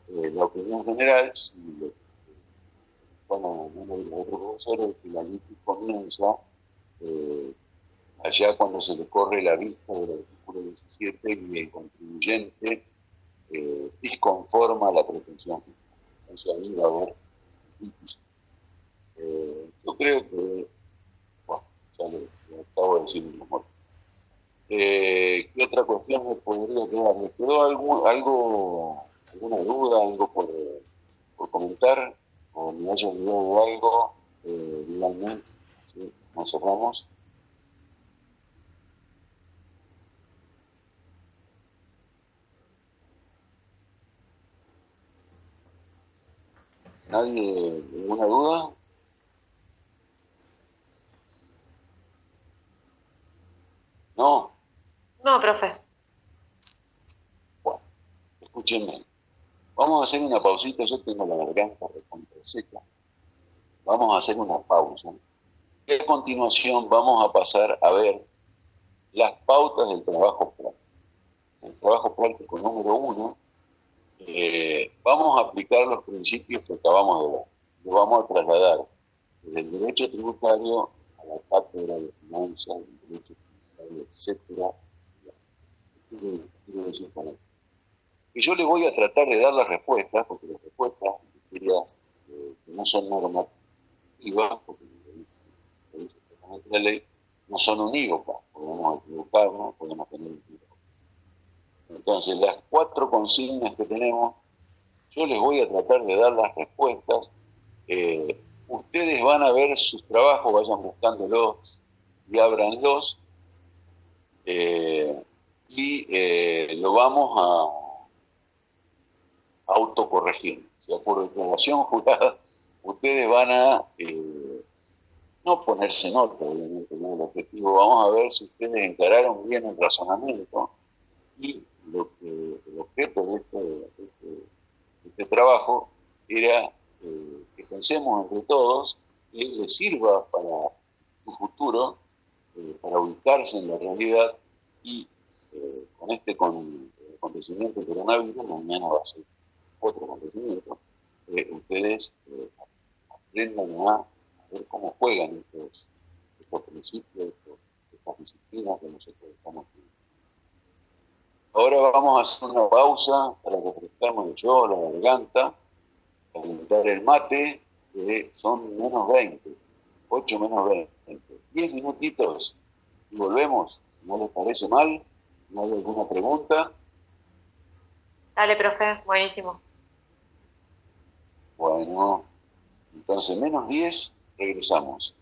Eh, la opinión general, si lo, bueno, uno de los otros profesores, es que la litis comienza eh, allá cuando se le corre la vista del artículo 17 y el contribuyente eh, disconforma la pretensión fiscal. Entonces ahí va a haber yo creo que, bueno, ya lo, acabo de decir mi amor. Eh, ¿Qué otra cuestión me podría quedar? ¿Me quedó algo, algo alguna duda, algo por, por comentar? ¿O me haya olvidado algo? Eh, ¿sí? nos cerramos. ¿Nadie, ninguna duda? No. No, profe. Bueno, escúchenme. Vamos a hacer una pausita. Yo tengo la garganta seca. Vamos a hacer una pausa. Y a continuación vamos a pasar a ver las pautas del trabajo práctico. El trabajo práctico número uno, eh, vamos a aplicar los principios que acabamos de ver. Lo vamos a trasladar desde el derecho tributario a la cátedra de finanzas, del derecho etcétera. Y yo le voy a tratar de dar las respuestas, porque las respuestas, eh, que no son normativas, porque la ley, no son unívocas, podemos equivocarnos, podemos tener. Entonces, las cuatro consignas que tenemos, yo les voy a tratar de dar las respuestas. Eh, ustedes van a ver sus trabajos, vayan buscándolos y ábranlos eh, y eh, lo vamos a autocorregir. O por declaración jurada, ustedes van a eh, no ponerse nota, obviamente, no el objetivo. Vamos a ver si ustedes encararon bien el razonamiento y lo que, el objeto de este, este, este trabajo era que pensemos entre todos que les sirva para su futuro eh, para ubicarse en la realidad y eh, con este con, acontecimiento del coronavirus, mañana va a ser otro acontecimiento, eh, ustedes aprendan a, ver cómo juegan estos, estos principios, estas disciplinas que nosotros estamos viendo. Ahora vamos a hacer una pausa para refrescarnos yo la garganta, calentar el mate, que son menos 20, 8 menos 20. 10 minutitos y volvemos. ¿No les parece mal? ¿No hay alguna pregunta? Dale, profe, buenísimo. Bueno, entonces menos 10, regresamos.